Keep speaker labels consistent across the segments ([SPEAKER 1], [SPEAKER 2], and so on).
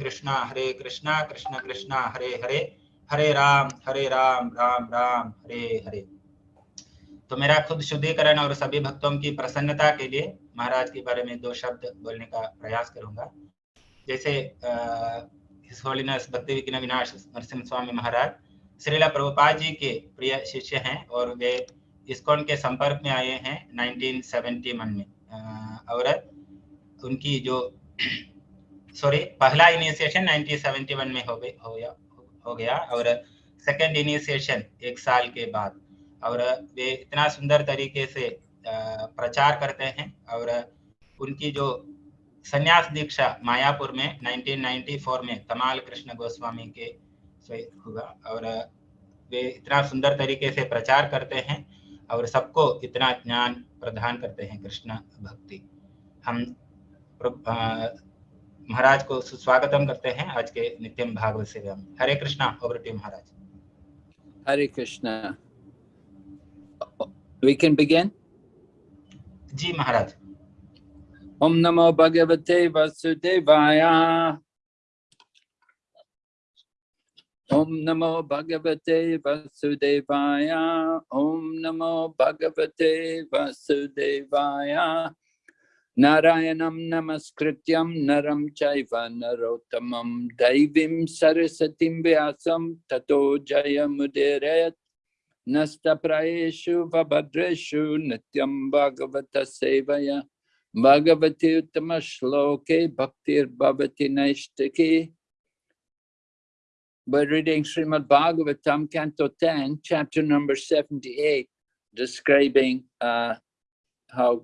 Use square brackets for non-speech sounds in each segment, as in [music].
[SPEAKER 1] कृष्णा हरे कृष्णा, कृष्ण कृष्णा हरे हरे हरे राम हरे राम राम राम, हरे हरे। तो मेरा खुद शुद्धिकरण और सभी भक्तों की प्रसन्नता के लिए महाराज के बारे में दो शब्द बोलने का प्रयास करूँगा। जैसे भक्ति विघ्न विनाश, नरसिंह स्वामी महाराज, श्रीला प्रभुपाद जी के प्रिय शिष्य हैं और वे इस्कॉन के संपर्क में आए हैं 1971 में। और उनकी जो सॉरी पहला इनिशिएशन 1971 में हो गया हो गया। और सेकंड इनिशिएशन एक साल के बाद। और वे इतना सुंदर तरीके से प्रचार करते हैं। और उनकी जो संन्यास दीक्षा मायापुर में 1994 में तमाल कृष्ण गोस्वामी के हुआ। और वे इतना सुंदर तरीके से प्रचार करते हैं और सबको इतना ज्ञान प्रदान करते हैं कृष्ण भक्ति। हम महाराज को सुस्वागतम करते हैं। आज के नित्यम भागवत से हम Hare Krishna over to Maharaj.
[SPEAKER 2] Hare Krishna. We can begin
[SPEAKER 1] ji Maharaj.
[SPEAKER 2] ओम नमो भगवते वसुदेवाय। ॐ नमो भगवते वसुदेवाय। ॐ नमो भगवते वसुदेवाय। Narayanam Namaskrityam Naram Chaiva Narotamam Daivim Sarasatim Vyasam Tato Jayamuderet Nasta Praeshu Vabhadreshu Nityam Bhagavata Sevaya Bhagavati Uttama Shloke Bhaktir Bhavati Naishtaki. We're reading Srimad Bhagavatam, Canto 10, chapter number 78, describing uh, how,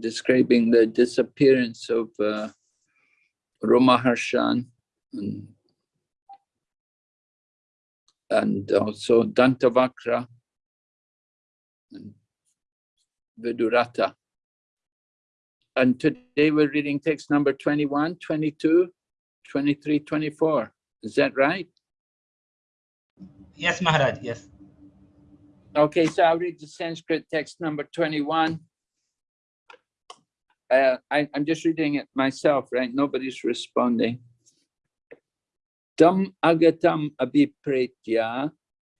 [SPEAKER 2] describing the disappearance of uh, Romaharshan and, and also Dantavakra and Vidurata. And today we're reading text number 21, 22, 23, 24. Is that right?
[SPEAKER 1] Yes, Maharaj, yes.
[SPEAKER 2] Okay, so I'll read the Sanskrit text number 21. Uh, I, I'm just reading it myself, right? Nobody's responding. Tam agatam abhipretya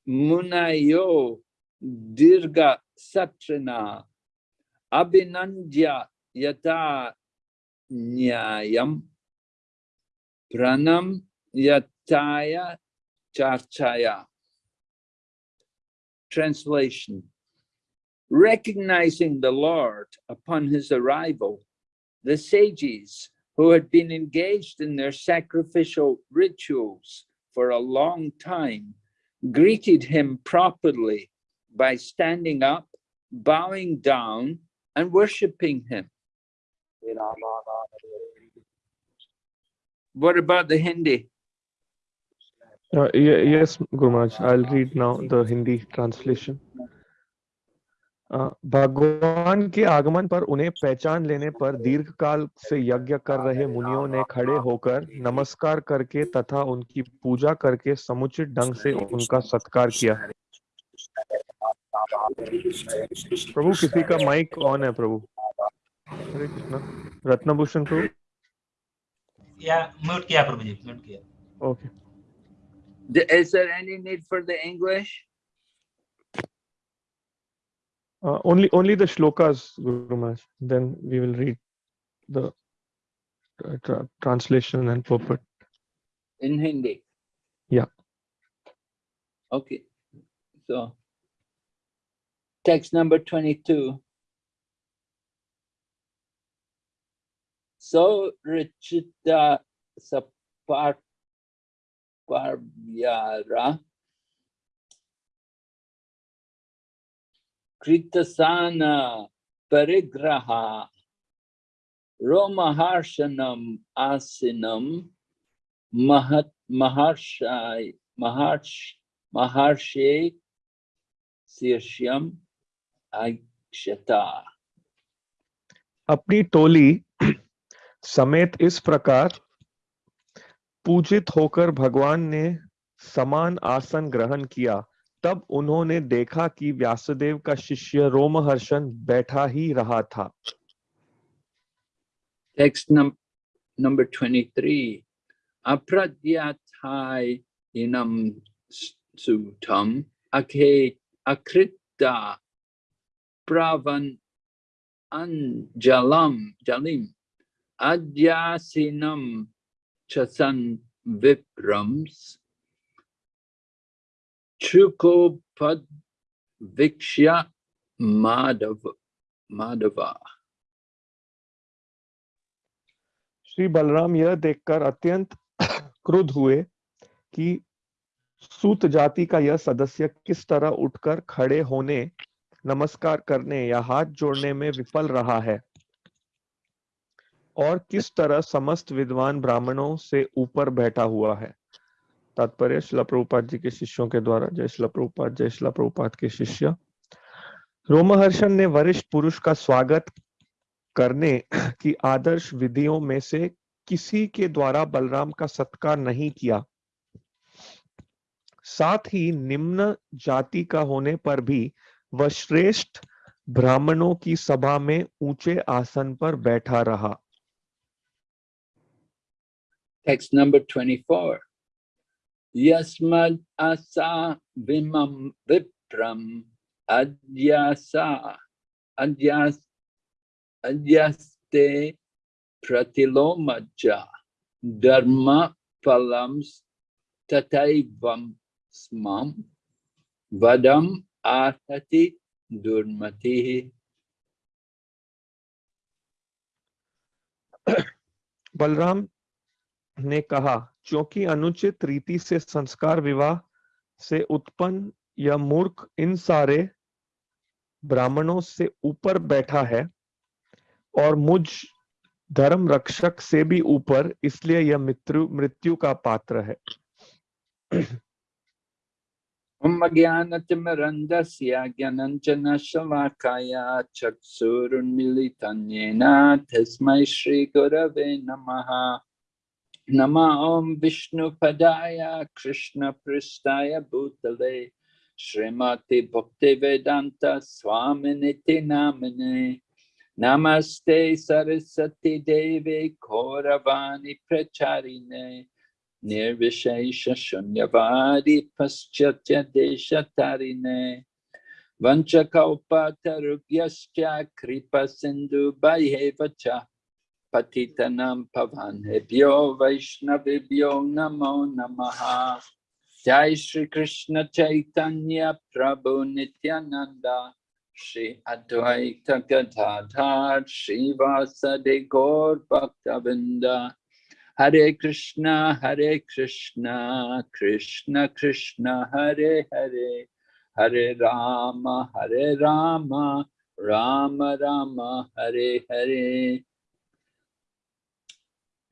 [SPEAKER 2] munayo dirga satrana abhinandya yata nyayam pranam yataya charchaya. Translation. Recognizing the Lord upon his arrival, the sages who had been engaged in their sacrificial rituals for a long time greeted him properly by standing up, bowing down, and worshipping him. What about the Hindi?
[SPEAKER 3] Uh, yes, Gurmaj, I'll read now the Hindi translation. भगवान के आगमन पर उन्हें पहचान लेने पर दीर्घ काल से यज्ञ कर रहे मुनियों ने खड़े होकर नमस्कार करके तथा उनकी पूजा करके समुचित ढंग से उनका सत्कार किया। प्रभु किसी का माइक ऑन है प्रभु? हरे कृष्णा। रत्नभूषण प्रभु?
[SPEAKER 1] या म्यूट किया प्रभु जी म्यूट किया।
[SPEAKER 3] Okay.
[SPEAKER 2] Is there any need for the English?
[SPEAKER 3] Uh, only only the shlokas, Guru Maharaj. Then we will read the uh, tra translation and purport.
[SPEAKER 2] In Hindi?
[SPEAKER 3] Yeah.
[SPEAKER 2] Okay. So, text number 22. So, Richita Sapar Kritasana Parigraha Romaharshanam Asinam Mahat Maharshai Maharsh Maharshe Sirshyam Aikshata.
[SPEAKER 3] अपनी टोली समेत इस प्रकार पूजित होकर भगवान ने समान आसन ग्रहण किया तब उन्होंने देखा कि व्यासदेव का शिष्य रोमहर्षण बैठा ही रहा था।
[SPEAKER 2] टेक्स्ट नंबर 23 अप्रद्याथाय इनम सूतम अखे जलिम अद्यासिनम चसन विप्रम्स chukopad vikshya madhava. madhava
[SPEAKER 3] Shri Balaram यह देखकर अत्यंत क्रुद्ध हुए कि सूत जाति का यह सदस्य किस तरह उठकर खड़े होने, नमस्कार करने या हाथ जोड़ने में विफल रहा है? और किस तरह समस्त विद्वान ब्राह्मणों से ऊपर बैठा हुआ है? तात्पर्य शिला प्रभुपाद जी के शिष्यों के द्वारा, जय शिला प्रभुपाद, जय शिला प्रभुपाद के शिष्य। रोमहर्षण ने वरिष्ठ पुरुष का स्वागत करने की आदर्श विधियों में से किसी के द्वारा बलराम का सत्कार नहीं किया। साथ ही निम्न जाति का होने पर भी वह श्रेष्ठ ब्राह्मणों की सभा में ऊँचे आसन पर बैठा रहा।
[SPEAKER 2] Text number 24. Yasmad asa vimam vipram adyasa adyas adyaste pratilomaja dharma phalams tataivam smam vadam arhati durmati
[SPEAKER 3] Balram ने कहा क्योंकि अनुचित रीति से संस्कार विवाह से उत्पन्न यह मूर्ख इन सारे ब्राह्मणों से ऊपर बैठा है और मुझ धर्म रक्षक से भी ऊपर, इसलिए यह मृत्यु मृत्यु का पात्र है।
[SPEAKER 2] ज्ञानतिमरन्दस्य ज्ञानञ्जनशलाकाया चक्षुरुन्मिलितं तस्मै श्रीगुरवे नमः। Nama Om Vishnu Padaya Krishna Pristaya Bhutale Srimati Bhaktivedanta Swaminiti Namine Namaste Sarasati Devi Kauravani Pracharine. Nirvishesha Shunyavadi Paschatya Deshatarine. Vanchakalpatarugyascha Kripa Sindhu Bhaivacha patitanam pavanebhyo vaishnavibhyo namo namaha Jai Shri Krishna Chaitanya Prabhu Nityananda Shri Advaita Gadadhar Shri Vasade Gaur Bhaktavinda Hare Krishna Hare Krishna Krishna Krishna Hare Hare Hare Rama Hare Rama Rama Rama Hare Hare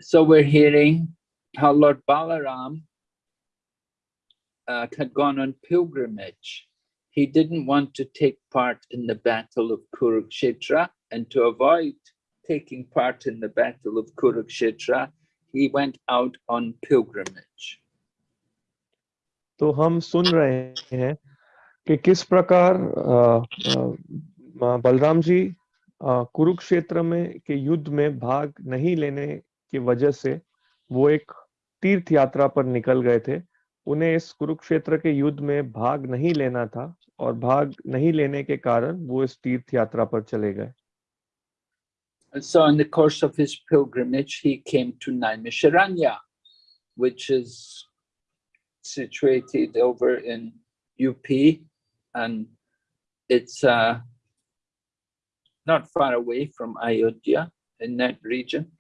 [SPEAKER 2] So we're hearing how Lord Balaram uh, had gone on pilgrimage. He didn't want to take part in the battle of Kurukshetra and to avoid taking part in the battle of Kurukshetra, he went out on pilgrimage.
[SPEAKER 3] तो हम सुन रहे हैं कि किस प्रकार अ, अ, बलराम जी अ, कुरुक्षेत्र में के युद्ध में भाग नहीं लेने की वजह से वो एक तीर्थ यात्रा पर निकल गए थे उन्हें इस कुरुक्षेत्र के युद्ध में भाग नहीं लेना था और भाग नहीं लेने के कारण वो इस तीर्थ यात्रा पर चले गए
[SPEAKER 2] so in the course of his pilgrimage, he came to Naimisharanya, which is situated over in UP and it's uh, not far away from Ayodhya in that region.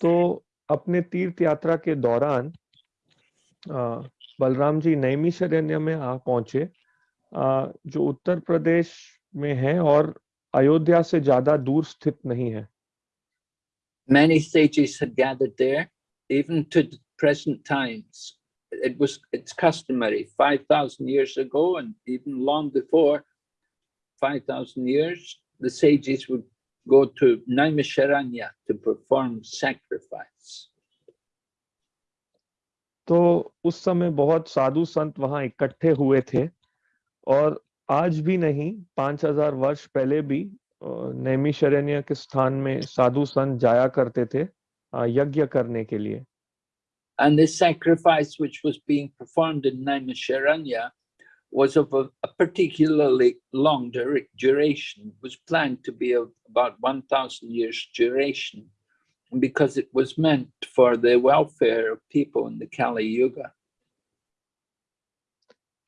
[SPEAKER 3] तो अपने तीर्थ यात्रा के दौरान बलराम जी नैमिषारण्य में आ पहुँचे अ, जो उत्तर प्रदेश में है और अयोध्या से ज़्यादा दूर स्थित नहीं है
[SPEAKER 2] Many sages had gathered there, even to the present times. It was it's customary 5,000 years ago and even long before 5,000 years, the sages would go to Naimisharanya to perform sacrifice.
[SPEAKER 3] तो उस समय बहुत साधु संत वहाँ इकट्ठे हुए थे और आज भी नहीं पाँच हज़ार वर्ष पहले भी अ, नैमिषारण्य के स्थान में साधु संत जाया करते थे यज्ञ करने के लिए
[SPEAKER 2] And this sacrifice, which was being performed in Naimisharanya, was of a, a particularly long dura- duration, was planned to be of about 1,000 years duration, because it was meant for the welfare of people in the Kali Yuga.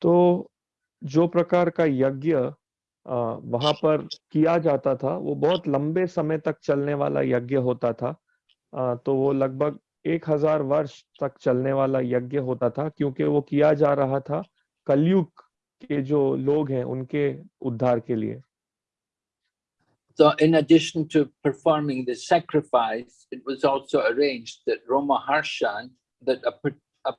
[SPEAKER 3] तो जो प्रकार का यज्ञ अ, वहाँ पर किया जाता था वो बहुत लंबे समय तक चलने वाला यज्ञ होता था अ, तो वो लगभग एक हज़ार वर्ष तक चलने वाला यज्ञ होता था क्योंकि वो किया जा रहा था कलयुग के जो लोग हैं उनके उद्धार के लिए
[SPEAKER 2] So, in addition to performing the sacrifice, it was also arranged that Roma Harshan, that a, per- a,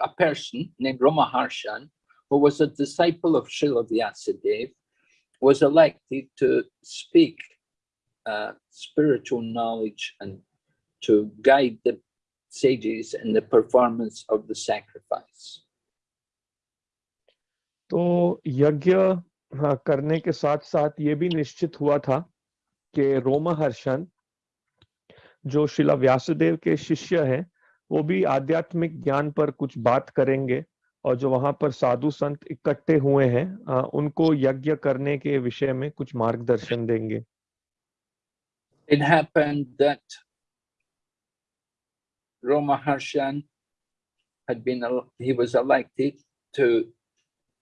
[SPEAKER 2] a person named Roma Harshan, who was a disciple of Srila Vyasadeva, was elected to speak uh, spiritual knowledge and to guide the sages in the performance of the sacrifice.
[SPEAKER 3] तो यज्ञ हाँ, करने के साथ साथ ये भी निश्चित हुआ था कि रोमहर्षण जो शिला व्यासदेव के शिष्य हैं वो भी आध्यात्मिक ज्ञान पर कुछ बात करेंगे और जो वहाँ पर साधु संत इकट्ठे हुए हैं उनको यज्ञ करने के विषय में कुछ मार्गदर्शन देंगे।
[SPEAKER 2] It happened that Roma Harshan had been, he was elected to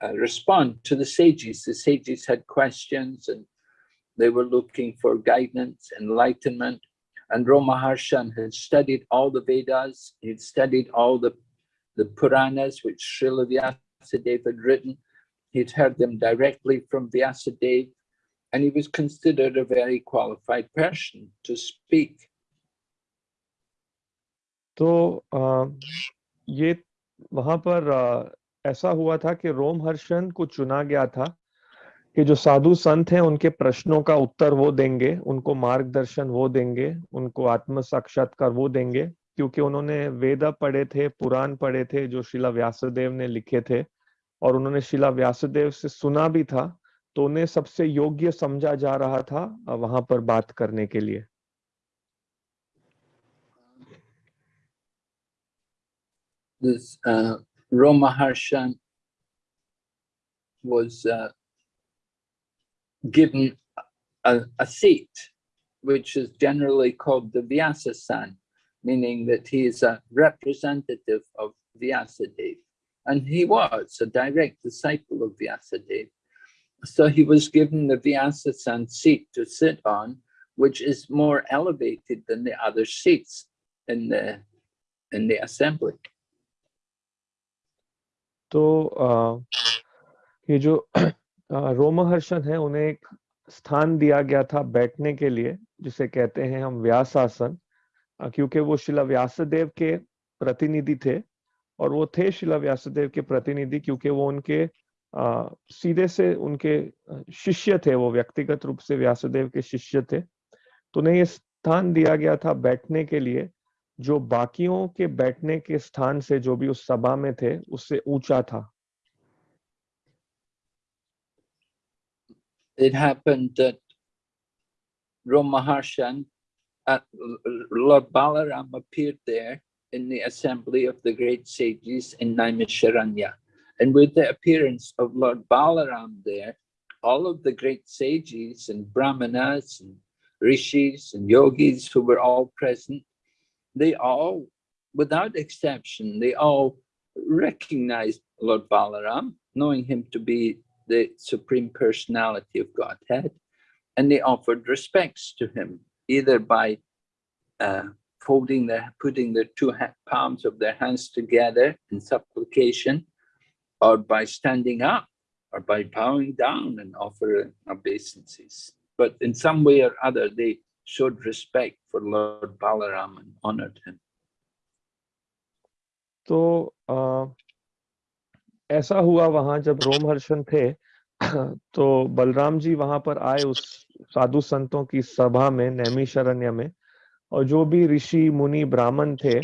[SPEAKER 2] uh, respond to the sages. The sages had questions and they were looking for guidance, enlightenment. And Roma Harshan had studied all the Vedas, he'd studied all the, the Puranas which Srila Vyasadeva had written. He'd heard them directly from Vyasadeva, and he was considered a very qualified person to speak.
[SPEAKER 3] तो आ, ये वहां पर आ, ऐसा हुआ था कि रोम रोमहर्षण को चुना गया था कि जो साधु संत हैं उनके प्रश्नों का उत्तर वो देंगे उनको मार्गदर्शन वो देंगे उनको आत्म साक्षात्कार वो देंगे क्योंकि उन्होंने वेद पढ़े थे पुराण पढ़े थे जो शिला व्यासदेव ने लिखे थे और उन्होंने शिला व्यासदेव से सुना भी था तो उन्हें सबसे योग्य समझा जा रहा था वहाँ पर बात करने के लिए।
[SPEAKER 2] This uh, Roma Harshan was uh, given a, a seat, which is generally called the Vyasa-san, meaning that he is a representative of Vyasadeva. And he was a direct disciple of Vyasadeva. So he was given the Vyasa-san seat to sit on, which is more elevated than the other seats in the, in the assembly.
[SPEAKER 3] तो आ, ये जो रोमहर्षण है उन्हें एक स्थान दिया गया था बैठने के लिए जिसे कहते हैं हम व्यासासन क्योंकि वो शिला व्यासदेव के प्रतिनिधि थे और वो थे शिला व्यासदेव के प्रतिनिधि क्योंकि वो उनके आ, सीधे से उनके शिष्य थे वो व्यक्तिगत रूप से व्यासदेव के शिष्य थे। तो उन्हें ये स्थान दिया गया था बैठने के लिए जो बाकियों के बैठने के स्थान से जो भी उस सभा में थे उससे ऊंचा था
[SPEAKER 2] it happened that Ramaharshan, uh, Lord Balaram appeared there in the assembly of the great sages in Naimisharanya. And with the appearance of Lord Balaram there, all of the great sages and brahmanas and rishis and yogis who were all present, they all, without exception, they all recognized Lord Balaram, knowing him to be the Supreme Personality of Godhead, and they offered respects to him, either by uh, folding their, putting their two palms of their hands together in supplication, or by standing up, or by bowing down and offering obeisances. But in some way or other, they showed respect for Lord Balaram and honored him.
[SPEAKER 3] तो ऐसा हुआ वहाँ जब रोमहर्षण थे तो बलराम जी वहाँ पर आए उस साधु संतों की सभा में नैमिषारण्य में और जो भी ऋषि मुनि ब्राह्मण थे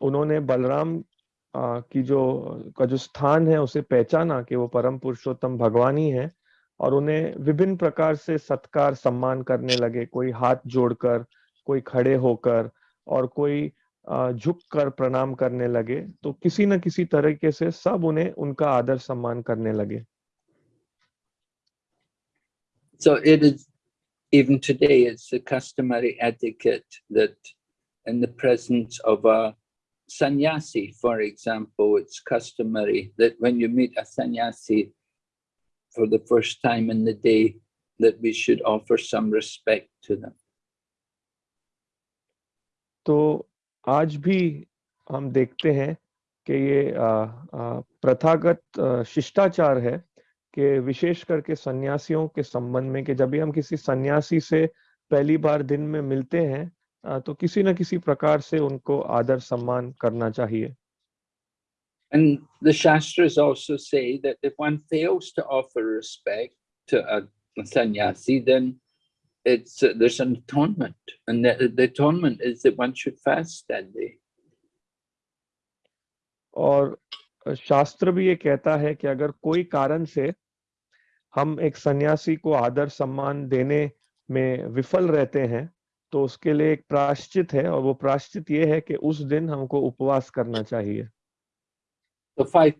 [SPEAKER 3] उन्होंने बलराम आ, की जो का जो स्थान है उसे पहचाना कि वो परम पुरुषोत्तम भगवान ही है और उन्हें विभिन्न प्रकार से सत्कार सम्मान करने लगे कोई हाथ जोड़कर कोई खड़े होकर और कोई झुक कर प्रणाम करने लगे तो किसी न किसी तरीके से सब उन्हें उनका आदर सम्मान करने लगे
[SPEAKER 2] So it is, even today, it's the customary etiquette that in the presence of a sannyasi, for example, it's customary that when you meet a sannyasi for the first time in the day, that we should offer some respect to them.
[SPEAKER 3] तो आज भी हम देखते हैं कि ये प्रथागत शिष्टाचार है कि विशेष करके सन्यासियों के संबंध में कि जब भी हम किसी सन्यासी से पहली बार दिन में मिलते हैं तो किसी न किसी प्रकार से उनको आदर सम्मान करना चाहिए
[SPEAKER 2] And the Shastras also say that if one fails to offer respect to a, sannyasi, then it's uh, there's an atonement, and the, the atonement is that one should fast that day.
[SPEAKER 3] और शास्त्र भी ये कहता है कि अगर कोई कारण से हम एक सन्यासी को आदर सम्मान देने में विफल रहते हैं तो उसके लिए एक प्राश्चित है और वो प्राश्चित ये है कि उस दिन हमको उपवास करना चाहिए
[SPEAKER 2] So five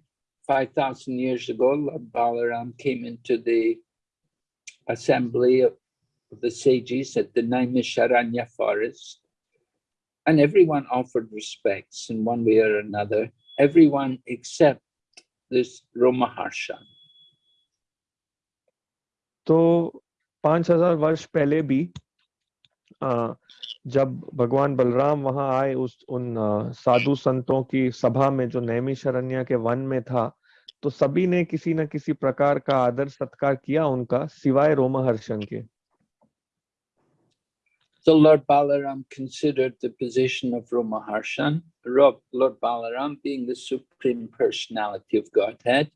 [SPEAKER 2] five thousand years ago, Lord Balaram came into the assembly of the sages at the Naimisharanya forest, and everyone offered respects in one way or another. Everyone except this Romaharsha.
[SPEAKER 3] तो पांच हजार वर्ष पहले भी अ, जब भगवान बलराम वहाँ आए उस उन साधु संतों की सभा में जो नैमी शरण्य के वन में था तो सभी ने किसी न किसी प्रकार का आदर सत्कार किया उनका सिवाय रोमहर्षण के
[SPEAKER 2] So Lord Balaram considered the position of Romaharshan. Ro- Lord Balaram being the supreme personality of Godhead,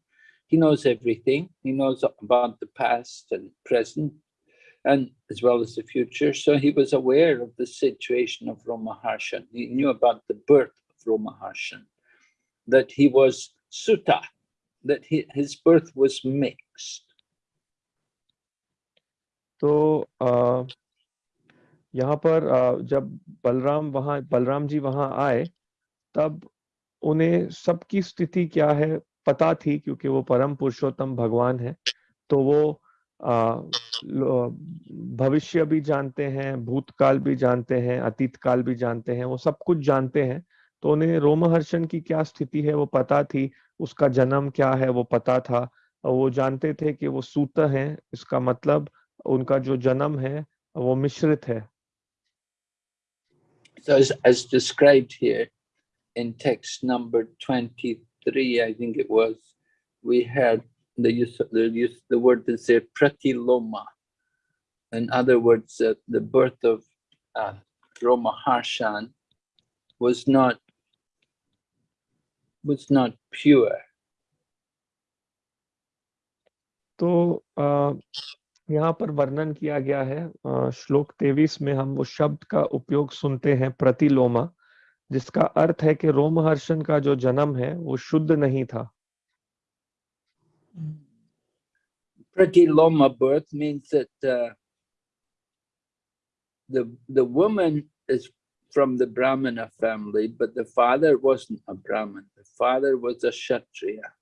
[SPEAKER 2] he knows everything. He knows about the past and present, and as well as the future. So he was aware of the situation of Romaharshan. He knew about the birth of Romaharshan, that he was Sutta, that he, his birth was mixed.
[SPEAKER 3] तो अ, यहाँ पर अ, जब बलराम वहाँ बलराम जी तब उन्हें सबकी स्थिति क्या है पता थी क्योंकि वो परम पुरुषोत्तम भगवान है तो वो भविष्य भी जानते हैं भूतकाल भी जानते हैं अतीत काल भी जानते हैं वो सब कुछ जानते हैं। तो उन्हें रोमहर्षण की क्या स्थिति है वो पता थी उसका जन्म क्या है वो पता था। वो जानते थे कि वो सूत हैं इसका मतलब उनका जो जन्म है वो मिश्रित है।
[SPEAKER 2] So as, as described here in text number 23, I think it was, we had the use of the use, the word is there, pratiloma. In other words, uh, the birth of uh, Roma Harshan was not, was not pure.
[SPEAKER 3] तो आ, यहाँ पर वर्णन किया गया है अ, श्लोक तेवीस में हम वो शब्द का उपयोग सुनते हैं प्रतिलोमा जिसका अर्थ है कि रोमहर्षण का जो जन्म है वो शुद्ध नहीं था
[SPEAKER 2] Pratiloma birth means that uh, the, the woman is from the Brahmana family, but the father wasn't a Brahmin. The father was a Kshatriya.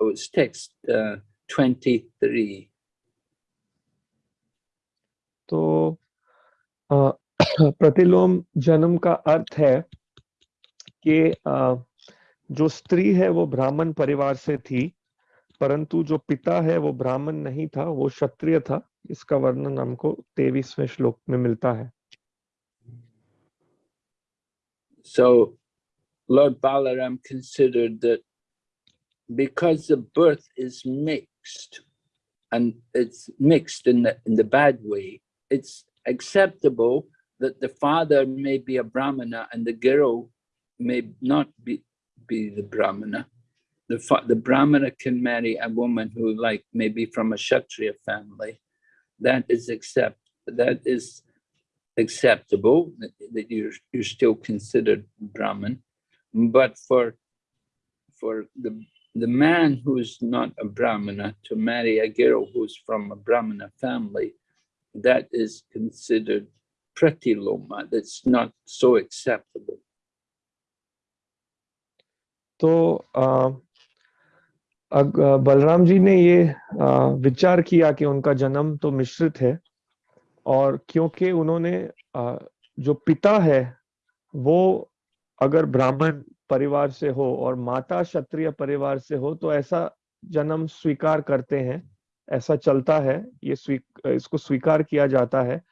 [SPEAKER 2] Oh, it's text uh, 23.
[SPEAKER 3] तो अ, प्रतिलोम जन्म का अर्थ है कि अ, जो स्त्री है वो ब्राह्मण परिवार से थी परंतु जो पिता है वो ब्राह्मण नहीं था वो क्षत्रिय था इसका वर्णन हमको तेवीसवें श्लोक में मिलता है
[SPEAKER 2] So Lord Balaram considered that because the birth is mixed, and it's mixed in the, in the bad way, it's acceptable that the father may be a Brahmana and the girl may not be, be the Brahmana. the, the Brahmana can marry a woman who like maybe from a Kshatriya family. That is accept, that is acceptable, that, you're, you're still considered Brahmin. But for, for the, the man who's not a Brahmana to marry a girl who's from a Brahmana family, that is considered pratiloma, that's not so acceptable.
[SPEAKER 3] So, uh, Balram ji ने ये विचार किया कि उनका जन्म तो मिश्रित है और क्योंकि उन्होंने जो पिता है, वो अगर ब्राह्मण परिवार से हो और माता क्षत्रिय परिवार से हो तो ऐसा जन्म स्वीकार करते हैं, ऐसा चलता है, ये स्वीक, इसको स्वीकार किया जाता है।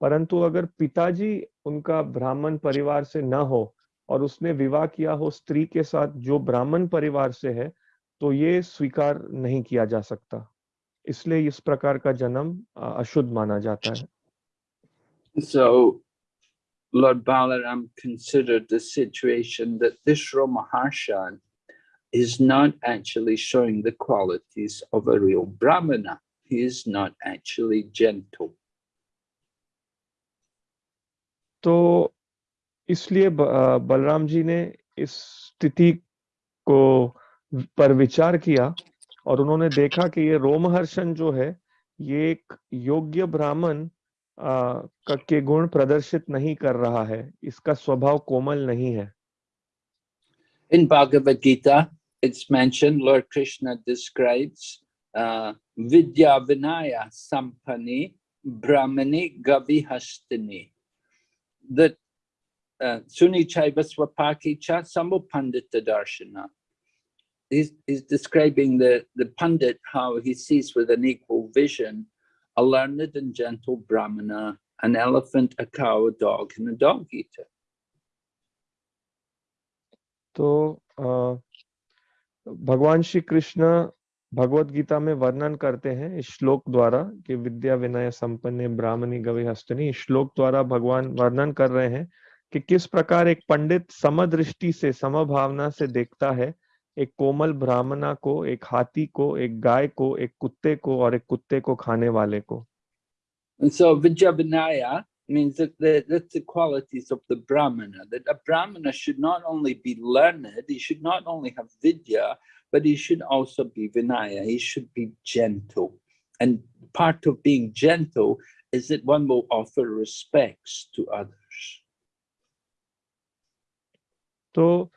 [SPEAKER 3] परंतु अगर पिताजी उनका ब्राह्मण परिवार से न हो और उसने विवाह किया हो, स्त्री के साथ जो ब्राह्मण परिवार से है तो ये स्वीकार नहीं किया जा सकता इसलिए इस प्रकार का जन्म अशुद्ध माना जाता है
[SPEAKER 2] So Lord Balaram considered the situation that this Ramaharshan is not actually showing the qualities of a real Brahmana. He is not actually gentle.
[SPEAKER 3] तो इसलिए बलराम जी ने इस स्थिति को पर विचार किया और उन्होंने देखा कि ये रोमहर्षण जो है, ये एक योग्य ब्राह्मण के गुण प्रदर्शित नहीं कर रहा है। इसका स्वभाव कोमल नहीं है।
[SPEAKER 2] In Bhagavad Gita it's mention Lord Krishna describes विद्या विनाय संपन्नी ब्राह्मणी गवि हस्तनी दैट सुनी चैव स्वपाकी दर्शना He's, he's describing the, the Pandit, how he sees with an equal vision a learned and gentle Brahmana, an elephant, a cow, a dog, and a dog eater.
[SPEAKER 3] तो भगवान श्री कृष्ण भगवत गीता में वर्णन करते हैं इस श्लोक द्वारा कि विद्या विनय संपन्न ब्राह्मणी गवि हस्तनी श्लोक द्वारा भगवान वर्णन कर रहे हैं कि किस प्रकार एक पंडित समदृष्टि से समभावना से देखता है एक कोमल ब्राह्मणा को एक हाथी को एक गाय को एक कुत्ते को और एक कुत्ते को खाने वाले को
[SPEAKER 2] And so Vijabhinaya means that the, that's the qualities of the Brahmana, that a Brahmana should not only be learned, he should not only have Vidya, but he should also be Vinaya, he should be gentle. And part of being gentle is that one will offer respects to others.
[SPEAKER 3] तो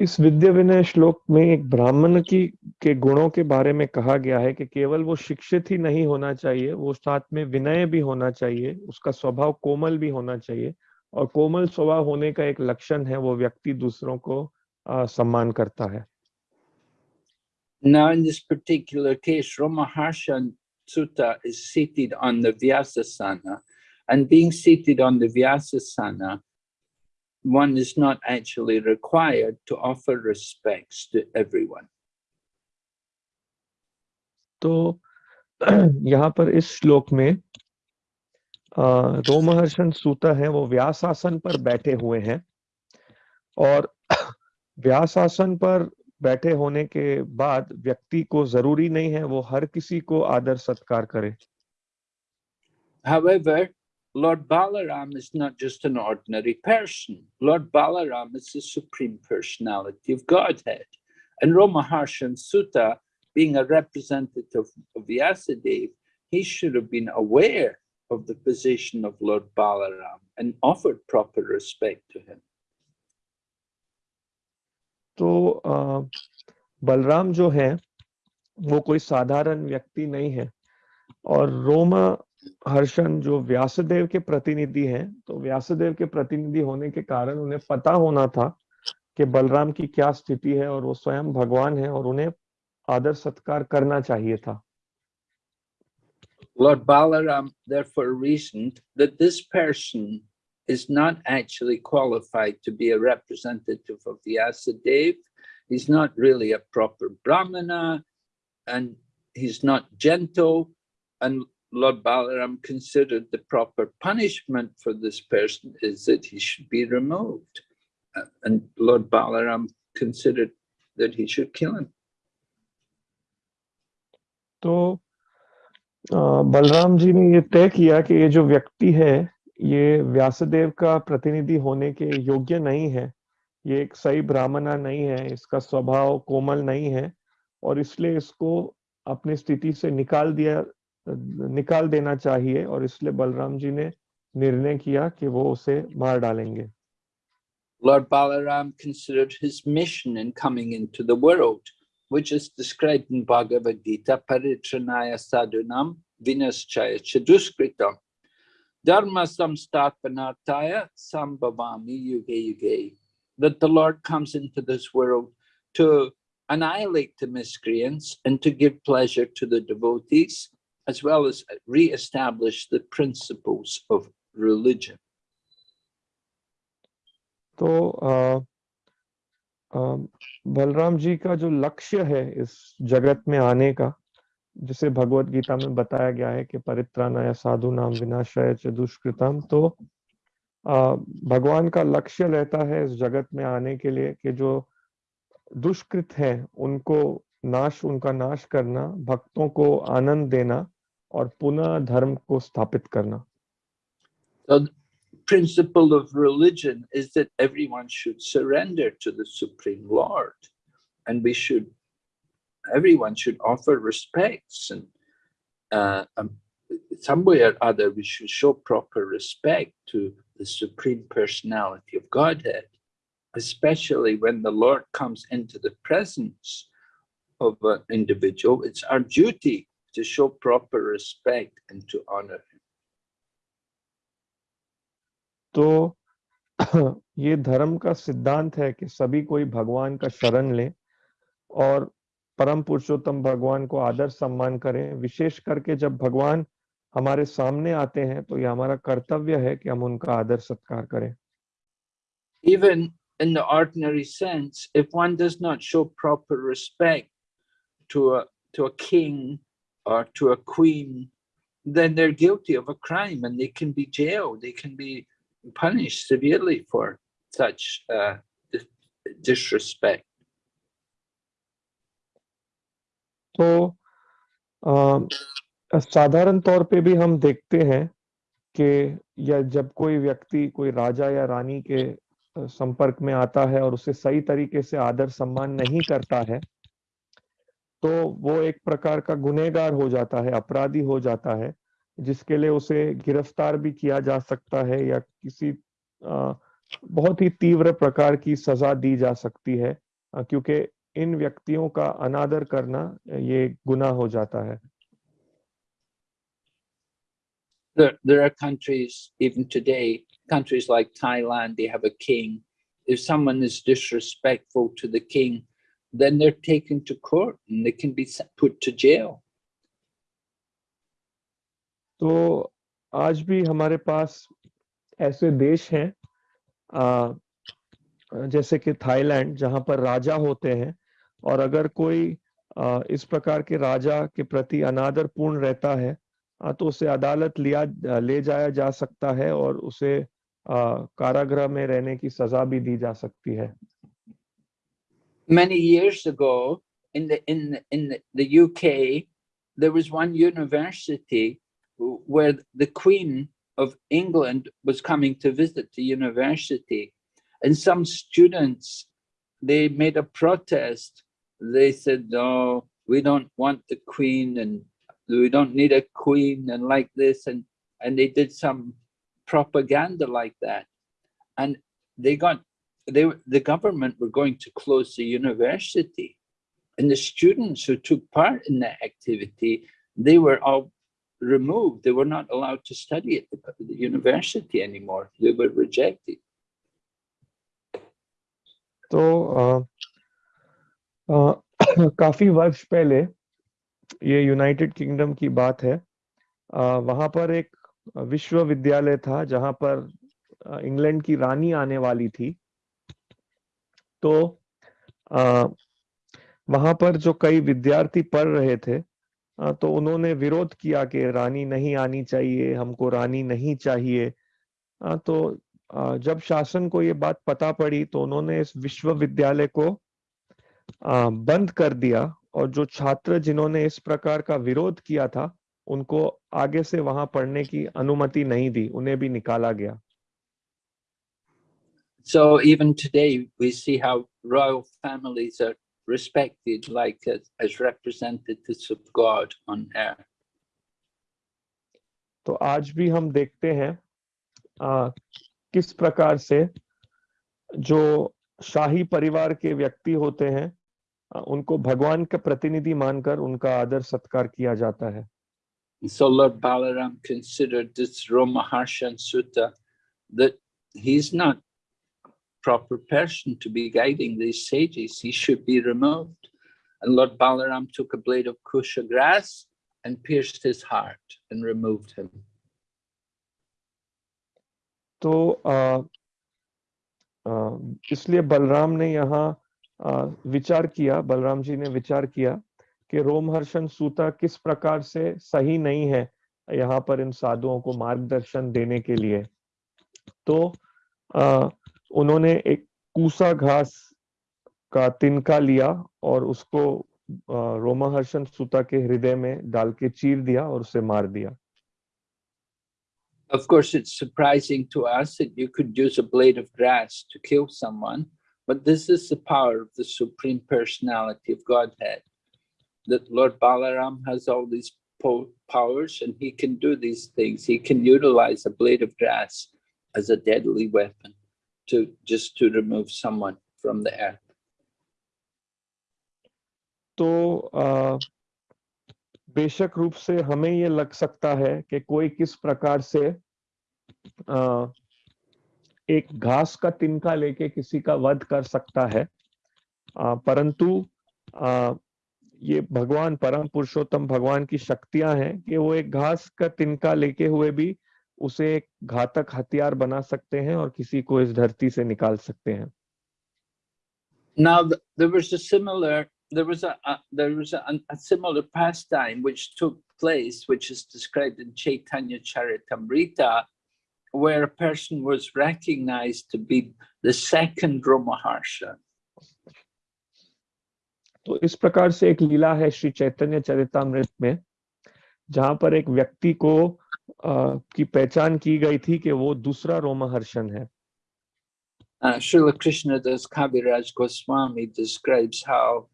[SPEAKER 3] इस विद्या विनय श्लोक में एक ब्राह्मण की के गुणों के बारे में कहा गया है कि केवल वो शिक्षित ही नहीं होना चाहिए वो साथ में विनय भी होना चाहिए उसका स्वभाव कोमल भी होना चाहिए और कोमल स्वभाव होने का एक लक्षण है वो व्यक्ति दूसरों को आ, सम्मान करता है।
[SPEAKER 2] Now in this particular case, one is not actually required to offer respects to everyone.
[SPEAKER 3] तो [clears throat] यहाँ पर इस श्लोक में रोमहर्षण सूता है वो व्यासासन पर बैठे हुए हैं और [clears throat] व्यासासन पर बैठे होने के बाद व्यक्ति को ज़रूरी नहीं है वो हर किसी को आदर सत्कार करे
[SPEAKER 2] However, Lord Balaram is not just an ordinary person. Lord Balaram is the supreme personality of Godhead. And Ramaharshan Sutta, being a representative of Vyasadeva, he should have been aware of the position of Lord Balaram and offered proper respect to him.
[SPEAKER 3] तो आ, बलराम जो है वो कोई साधारण व्यक्ति नहीं है और रोम हर्षण जो व्यासदेव के प्रतिनिधि हैं तो व्यासदेव के प्रतिनिधि होने के कारण उन्हें पता होना था कि बलराम की क्या स्थिति है और वो स्वयं भगवान है और उन्हें आदर सत्कार करना चाहिए था
[SPEAKER 2] Lord Balaram therefore reasoned that this person is not actually qualified to be a representative of Vyasadeva. He's not really a proper Brahmana and he's not gentle. And Lord Balaram considered the proper punishment for this person is that he should be removed. Uh, And Lord Balaram considered that he should kill him.
[SPEAKER 3] तो अ, बलराम जी ने ये तय किया कि ये जो व्यक्ति है ये व्यासदेव का प्रतिनिधि होने के योग्य नहीं है ये एक सही ब्राह्मणा नहीं है इसका स्वभाव कोमल नहीं है और इसलिए इसको अपनी स्थिति से निकाल दिया निकाल देना चाहिए और इसलिए बलराम जी ने निर्णय किया कि वो उसे मार डालेंगे
[SPEAKER 2] Lord Balaram considered his mission in coming into the world, which is described in Bhagavad Gita, Paritranaya Sadhunam Vinaschaya Chaduskritam. Dharma Samstatpanartaya Sambhavami Yuge Yuge. That the Lord comes into this world to annihilate the miscreants and to give pleasure to the devotees, as well as re-establish the principles of religion.
[SPEAKER 3] तो बलराम जी का जो लक्ष्य है इस जगत में आने का जिसे भगवत गीता में बताया गया है कि परित्राणाय साधु नाम विनाशाय च दुष्कृतम तो आ, भगवान का लक्ष्य रहता है इस जगत में आने के लिए कि जो दुष्कृत है उनको नाश उनका नाश करना भक्तों को आनंद देना और पुनः धर्म को स्थापित करना
[SPEAKER 2] So the principle of religion is that everyone should surrender to the Supreme Lord and we should, everyone should offer respects and uh, um, some way or other we should show proper respect to the Supreme Personality of Godhead, especially when the Lord comes into the presence of an individual. It's our duty to show proper respect and to honor him.
[SPEAKER 3] तो [clears throat] ये धर्म का सिद्धांत है कि सभी कोई भगवान का शरण ले और परम पुरुषोत्तम भगवान को आदर सम्मान करें विशेष करके जब भगवान हमारे सामने आते हैं तो ये हमारा कर्तव्य है कि हम उनका आदर सत्कार करें
[SPEAKER 2] even in the ordinary sense, if one does not show proper respect to a, to a king or to a queen, then they're guilty of a crime and they can be jailed, they can be punished severely for such uh, disrespect.
[SPEAKER 3] तो साधारण तौर पे भी हम देखते हैं कि या जब कोई व्यक्ति कोई राजा या रानी के संपर्क में आता है और उसे सही तरीके से आदर सम्मान नहीं करता है तो वो एक प्रकार का गुनहगार हो जाता है अपराधी हो जाता है जिसके लिए उसे गिरफ़्तार भी किया जा सकता है या किसी अ, बहुत ही तीव्र प्रकार की सजा दी जा सकती है क्योंकि इन व्यक्तियों का अनादर करना ये गुनाह हो जाता है
[SPEAKER 2] There, there are countries, even today, countries like Thailand, they have a king. If someone is disrespectful to the king, then they're taken to court and they can be put to jail.
[SPEAKER 3] तो आज भी हमारे पास ऐसे देश हैं जैसे कि Thailand, जहाँ पर राजा होते हैं, और अगर कोई इस प्रकार के राजा के प्रति अनादर पूर्ण रहता है तो उसे अदालत लिया, ले जाया जा सकता है और उसे कारागृह में रहने की सजा भी दी जा सकती है
[SPEAKER 2] Many years ago, in the in in the, the UK, there was one university where the Queen of England was coming to visit the university, and some students they made a protest. They said, "No, we don't want the Queen, and we don't need a Queen, and like this," and and they did some propaganda like that, and they got they were- the government were going to close the university and the students who took part in that activity they were all removed they were not allowed to study at the, the university anymore they were rejected
[SPEAKER 3] तो अ, [coughs] अ, काफी वर्ष पहले ये United kingdom की बात है अ, वहां पर एक विश्वविद्यालय था जहां पर अ, इंग्लैंड की रानी आने वाली थी तो आ, वहाँ पर जो कई विद्यार्थी पढ़ रहे थे अ, तो उन्होंने विरोध किया कि रानी नहीं आनी चाहिए हमको रानी नहीं चाहिए। अ, तो अ, जब शासन को ये बात पता पड़ी तो उन्होंने इस विश्वविद्यालय को अ, बंद कर दिया और जो छात्र जिन्होंने इस प्रकार का विरोध किया था उनको आगे से वहाँ पढ़ने की अनुमति नहीं दी उन्हें भी निकाला गया।
[SPEAKER 2] So even today we see how royal families are respected like as, as representatives of God on earth.
[SPEAKER 3] तो आज भी हम देखते हैं आ, किस प्रकार से जो शाही परिवार के व्यक्ति होते हैं आ, उनको भगवान का प्रतिनिधि मानकर उनका आदर सत्कार किया जाता है
[SPEAKER 2] so Lord Balaram considered this Romaharshan Sutta that he's not proper person to be guiding these sages. He should be removed. And Lord Balaram took a blade of kusha grass and pierced his heart and removed him.
[SPEAKER 3] तो इसलिए बलराम ने यहाँ विचार किया बलराम जी ने विचार किया कि रोमहर्षण सूता किस प्रकार से सही नहीं है यहाँ पर इन साधुओं को मार्गदर्शन देने के लिए तो आ, उन्होंने एक कूसा घास का तिनका लिया और उसको आ, रोमहर्षण सूता के हृदय में डाल के चीर दिया और उसे मार दिया
[SPEAKER 2] Of course, it's surprising to us that you could use a blade of grass to kill someone, but this is the power of the Supreme Personality of Godhead. That Lord Balaram has all these po powers and he can do these things. He can utilize a blade of grass as a deadly weapon To, just to remove someone from the earth.
[SPEAKER 3] तो बेशक रूप से हमें ये लग सकता है कि कोई किस प्रकार से एक घास का तिनका लेके किसी का वध कर सकता है परंतु ये भगवान परम पुरुषोत्तम भगवान की शक्तियाँ हैं कि वो एक घास का तिनका लेके हुए भी उसे एक घातक हथियार बना सकते हैं और किसी को इस धरती से निकाल सकते हैं
[SPEAKER 2] Now there was a similar there was a, a there was a, a similar pastime which took place, which is described in Chaitanya Charitamrita, where a person was recognized to be the second Ramaharsha.
[SPEAKER 3] तो इस प्रकार से एक लीला है श्री चैतन्य चरितमृत में जहाँ पर एक व्यक्ति को की पहचान की गई थी कि वो दूसरा रोमहर्षण है
[SPEAKER 2] Uh, Srila Krishnadas Kaviraj Goswami describes how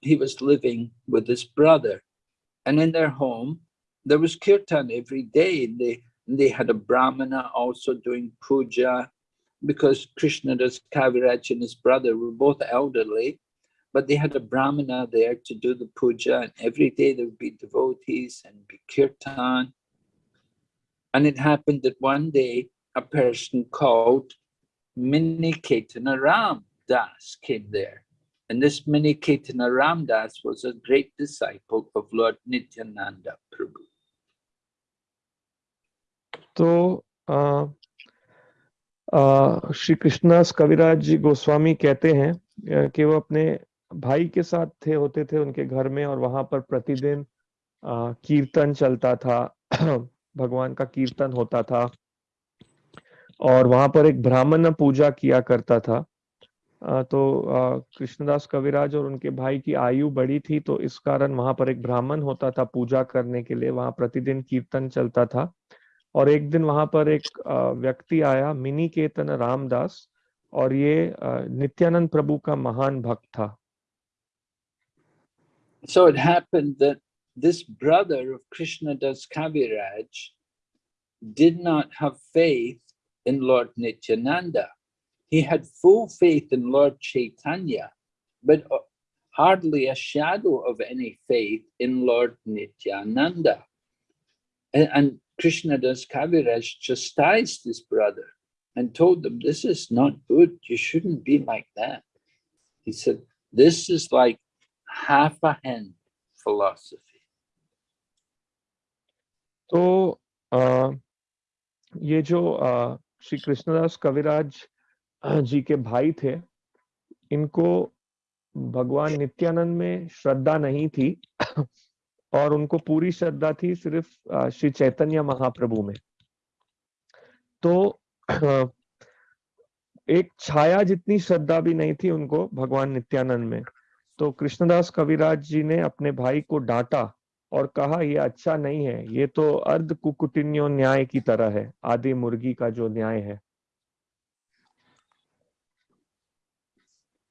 [SPEAKER 2] he was living with his brother, and in their home there was kirtan every day. And they and they had a brahmana also doing puja, because Krishnadas Kaviraj and his brother were both elderly, but they had a brahmana there to do the puja, and every day there would be devotees and be kirtan. And it happened that one day a person called Mini Ketana Ram Das came there. And this Mini Ketana Ram Das was a great disciple of Lord Nityananda Prabhu.
[SPEAKER 3] तो श्री कृष्णास कविराज जी गोस्वामी कहते हैं अ, कि वो अपने भाई के साथ थे होते थे उनके घर में और वहाँ पर प्रतिदिन कीर्तन चलता था भगवान का कीर्तन होता था। और वहाँ पर एक ब्राह्मण पूजा किया करता था। तो कृष्णदास कविराज और उनके भाई की आयु बड़ी थी तो इस कारण वहाँ पर एक ब्राह्मण होता था पूजा करने के लिए। वहाँ प्रतिदिन कीर्तन चलता था। और एक दिन वहाँ पर एक व्यक्ति आया मिनी केतन रामदास, और ये नित्यानंद प्रभु का महान भक्त था।
[SPEAKER 2] So it happened that this brother of Krishna Krishnadas Kaviraj did not have faith in Lord Nityananda. He had full faith in Lord Chaitanya, but uh, hardly a shadow of any faith in Lord Nityananda. And, and Krishnadas Kaviraj chastised his brother and told them, this is not good. You shouldn't be like that. He said, this is like half a hen philosophy.
[SPEAKER 3] तो आ, ये जो आ, श्री कृष्णदास कविराज जी के भाई थे इनको भगवान नित्यानंद में श्रद्धा नहीं थी और उनको पूरी श्रद्धा थी सिर्फ़ श्री चैतन्य महाप्रभु में। तो एक छाया जितनी श्रद्धा भी नहीं थी उनको भगवान नित्यानंद में। तो कृष्णदास कविराज जी ने अपने भाई को डांटा और कहा ये अच्छा नहीं है ये तो अर्ध कुकुटिन्यो न्याय की तरह है आदि मुर्गी का जो न्याय है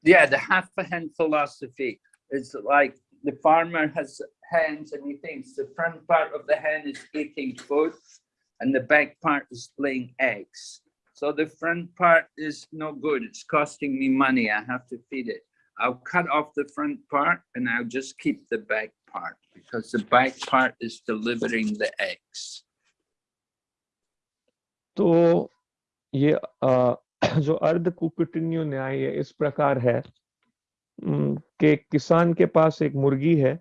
[SPEAKER 2] Yeah, the half a hen philosophy is like the farmer has hens and he thinks the front part of the hen is eating food and the back part is laying eggs. So the front part is no good. It's costing me money. I have to feed it. I'll cut off the front part and I'll just keep the back part because the back part is delivering the eggs.
[SPEAKER 3] तो ये अ, जो अर्ध कुकुटन्यु न्याय है इस प्रकार है कि किसान के पास एक मुर्गी है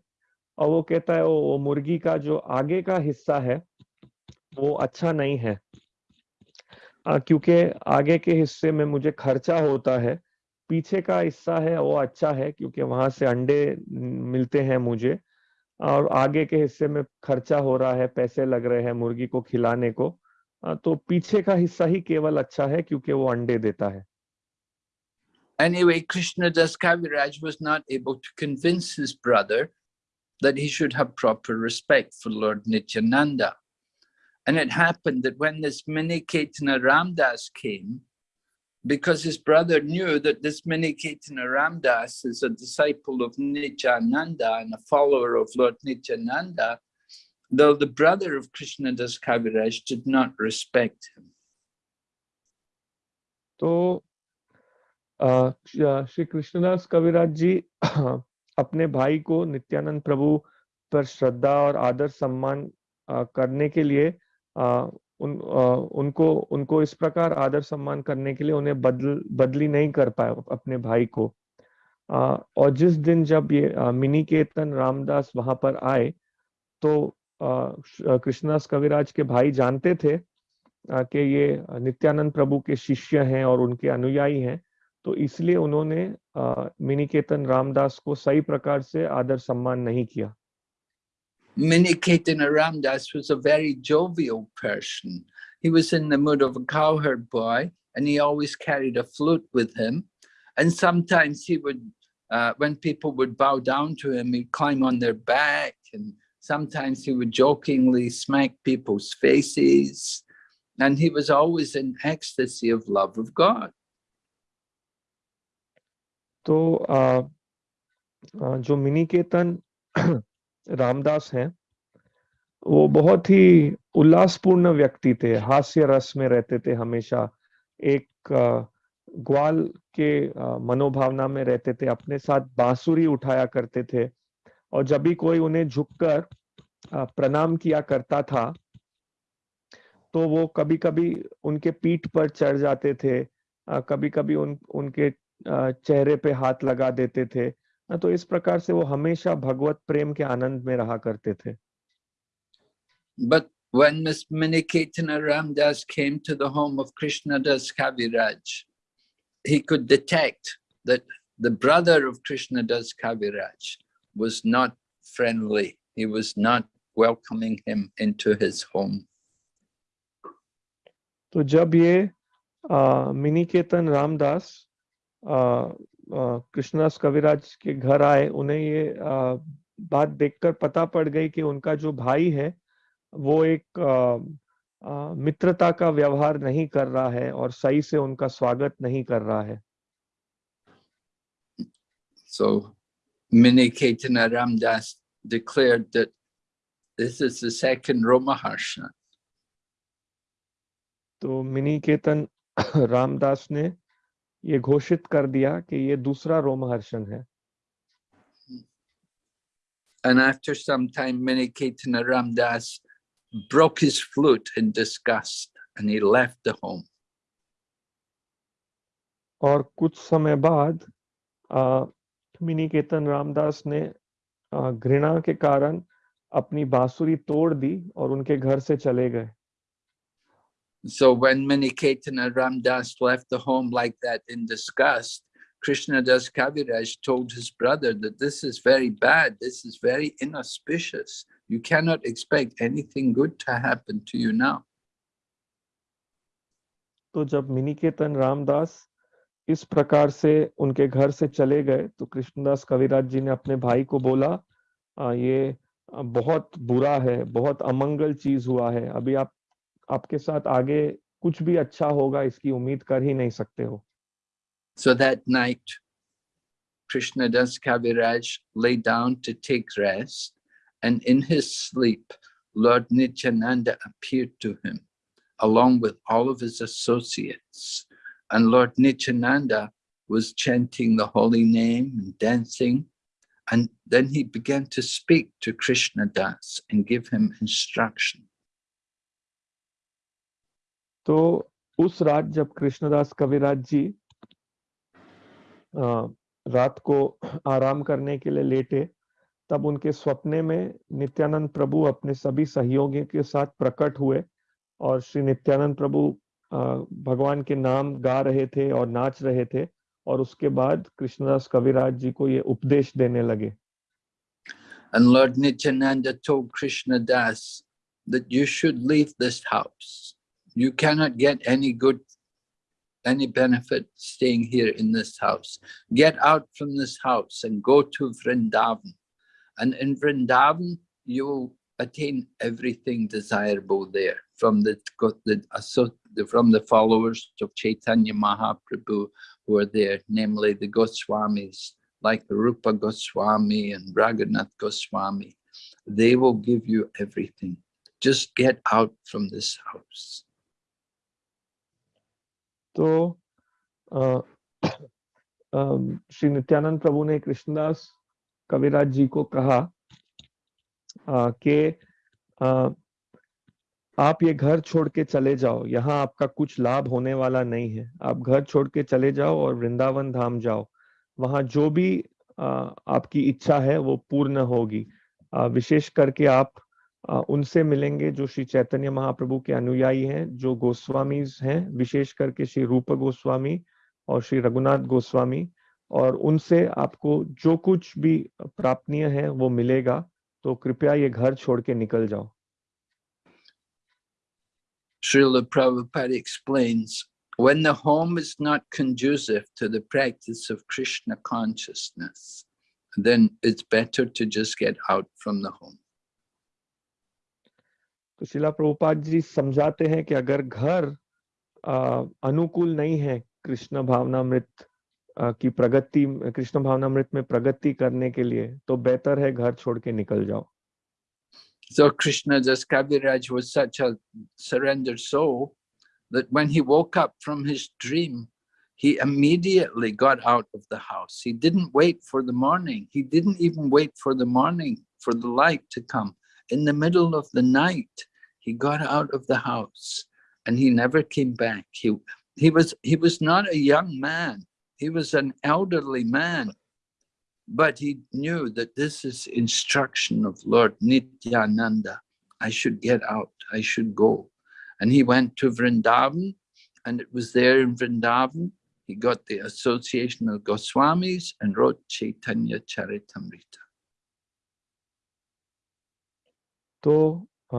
[SPEAKER 3] और वो कहता है वो मुर्गी का जो आगे का हिस्सा है वो अच्छा नहीं है क्योंकि आगे के हिस्से में मुझे खर्चा होता है पीछे का हिस्सा है वो अच्छा है क्योंकि वहाँ से अंडे मिलते हैं मुझे और आगे के हिस्से में खर्चा हो रहा है पैसे लग रहे हैं मुर्गी को खिलाने को तो पीछे का हिस्सा ही केवल अच्छा है क्योंकि वो अंडे देता है
[SPEAKER 2] Anyway, Krishna Das Kaviraj was not able to convince his brother that he should have proper respect for Lord Nityananda. And it happened that when this mini Ketana Ramdas came, because his brother knew that this mini Ketana Ramdas is a disciple of Nityananda and a follower of Lord Nityananda, though the brother of Krishna Das Kaviraj did not respect him.
[SPEAKER 3] तो अ, श- श्री कृष्णदास कविराज जी [clears throat] अपने भाई को नित्यानंद प्रभु पर श्रद्धा और आदर सम्मान अ, करने के लिए अ, उन अ, उनको उनको इस प्रकार आदर सम्मान करने के लिए उन्हें बदल बदली नहीं कर पाए अपने भाई को। अ, और जिस दिन जब ये अ, मिनी केतन रामदास वहाँ पर आए तो कृष्णदास कविराज के भाई जानते थे कि ये नित्यानंद प्रभु के शिष्य हैं और उनके अनुयायी हैं तो इसलिए उन्होंने मिनिकेतन रामदास को सही प्रकार से आदर सम्मान नहीं किया।
[SPEAKER 2] Mini Ketana Ramdas was a very jovial person. He was in the mood of a cowherd boy and he always carried a flute with him. And sometimes he would, uh, when people would bow down to him, he'd climb on their back and sometimes he would jokingly smack people's faces. And he was always in ecstasy of love of God.
[SPEAKER 3] तो अ, अ, जो मिनिकेतन रामदास हैं। वो बहुत ही उल्लासपूर्ण व्यक्ति थे, हास्य रस में रहते थे हमेशा। एक ग्वाल के मनोभावना में रहते थे, अपने साथ बांसुरी उठाया करते थे। और जब भी कोई उन्हें झुककर प्रणाम किया करता था तो वो कभी कभी उनके पीठ पर चढ़ जाते थे कभी कभी उन, उनके चेहरे पे हाथ लगा देते थे। तो इस प्रकार से वो हमेशा भगवत प्रेम के आनंद में रहा करते थे
[SPEAKER 2] But when Miss Miniketana Ramdas came to the home of Krishna Das Kaviraj, he could detect that the brother of Krishna Das Kaviraj was not friendly. He was not welcoming him into his home.
[SPEAKER 3] तो जब ये अ, मिनिकेतन रामदास अ, अ, कृष्णदास कविराज के घर आए उन्हें ये बात देखकर पता पड़ गई कि उनका जो भाई है वो एक अ, अ, मित्रता का व्यवहार नहीं कर रहा है और सही से उनका स्वागत नहीं कर रहा है
[SPEAKER 2] So Miniketana Ramdas declared that this is the second Romaharsha.
[SPEAKER 3] तो मिनिकेतन रामदास [coughs] ने ये घोषित कर दिया कि ये दूसरा रोमहर्षण है
[SPEAKER 2] And after some time, Miniketana Ramdas broke his flute in disgust and he left the home.
[SPEAKER 3] और कुछ समय बाद अ, मिनिकेतन रामदास ने अ, घृणा के कारण अपनी बांसुरी तोड़ दी और उनके घर से चले गए
[SPEAKER 2] So when Miniketana Ramdas left the home like that in disgust, Krishna Das Kaviraj told his brother that this is very bad, this is very inauspicious. You cannot expect anything good to happen to you now.
[SPEAKER 3] तो जब मिनिकेतन रामदास इस प्रकार से उनके घर से चले गए तो कृष्णदास कविराज जी ने अपने भाई को बोला "आ, ये बहुत बुरा है बहुत अमंगल चीज़ हुआ है अभी आप आपके साथ आगे कुछ भी अच्छा होगा इसकी उम्मीद कर ही नहीं सकते हो
[SPEAKER 2] So that night, Krishnadas Kaviraj lay down to take rest, and in his sleep, Lord Nityananda appeared to him, along with all of his associates. And Lord Nityananda was chanting the holy name and dancing. And then he began to speak to Krishna Das and give him instruction.
[SPEAKER 3] तो उस रात जब कृष्णदास कविराज जी रात को आराम करने के लिए लेटे, तब उनके सपने में नित्यानंद प्रभु अपने सभी सहयोगियों के साथ प्रकट हुए और श्री नित्यानंद प्रभु भगवान के नाम गा रहे थे और नाच रहे थे और उसके बाद कृष्णदास कविराज जी को ये उपदेश देने लगे
[SPEAKER 2] And Lord Nityananda told Krishna Das that you should leave this house. You cannot get any good, any benefit staying here in this house. Get out from this house and go to Vrindavan. And in Vrindavan, you will attain everything desirable there from the, the- from the followers of Chaitanya Mahaprabhu who are there, namely the Goswamis, like the Rupa Goswami and Raghunath Goswami. They will give you everything. Just get out from this house.
[SPEAKER 3] तो [coughs] श्री नित्यानंद प्रभु ने कृष्णदास कविराज जी को कहा कि आप ये घर छोड़ के चले जाओ, यहाँ आपका कुछ लाभ होने वाला नहीं है। आप घर छोड़ के चले जाओ और वृंदावन धाम जाओ। वहाँ जो भी आपकी इच्छा है वो पूर्ण होगी। विशेष करके आप उनसे मिलेंगे जो श्री चैतन्य महाप्रभु के अनुयायी हैं जो गोस्वामीज हैं विशेष करके श्री रूप गोस्वामी और श्री रघुनाथ गोस्वामी और उनसे आपको जो कुछ भी प्राप्तनीय है वो मिलेगा तो कृपया ये घर छोड़ के निकल जाओ
[SPEAKER 2] Srila Prabhupada explains, when the home is not conducive to the practice of Krishna consciousness, then it's better to just get out from the home.
[SPEAKER 3] तो शिला प्रभुपाद जी समझाते हैं कि अगर घर अ, अनुकूल नहीं है कृष्ण भावनामृत अ, की प्रगति कृष्ण भावनामृत में प्रगति करने के लिए तो बेहतर है घर छोड़ के निकल जाओ
[SPEAKER 2] So Krishna Das Kaviraj was such a surrendered soul that when he woke up from his dream, he immediately got out of the house. He didn't wait for the morning. He didn't even wait for the morning for the light to come. In the middle of the night, he got out of the house and he never came back. He, he, was, he was not a young man. He was an elderly man. But he knew that this is instruction of Lord Nityananda. I should get out, I should go. And he went to Vrindavan, and it was there in Vrindavan, he got the association of Goswamis and wrote Chaitanya Charitamrita.
[SPEAKER 3] तो अ,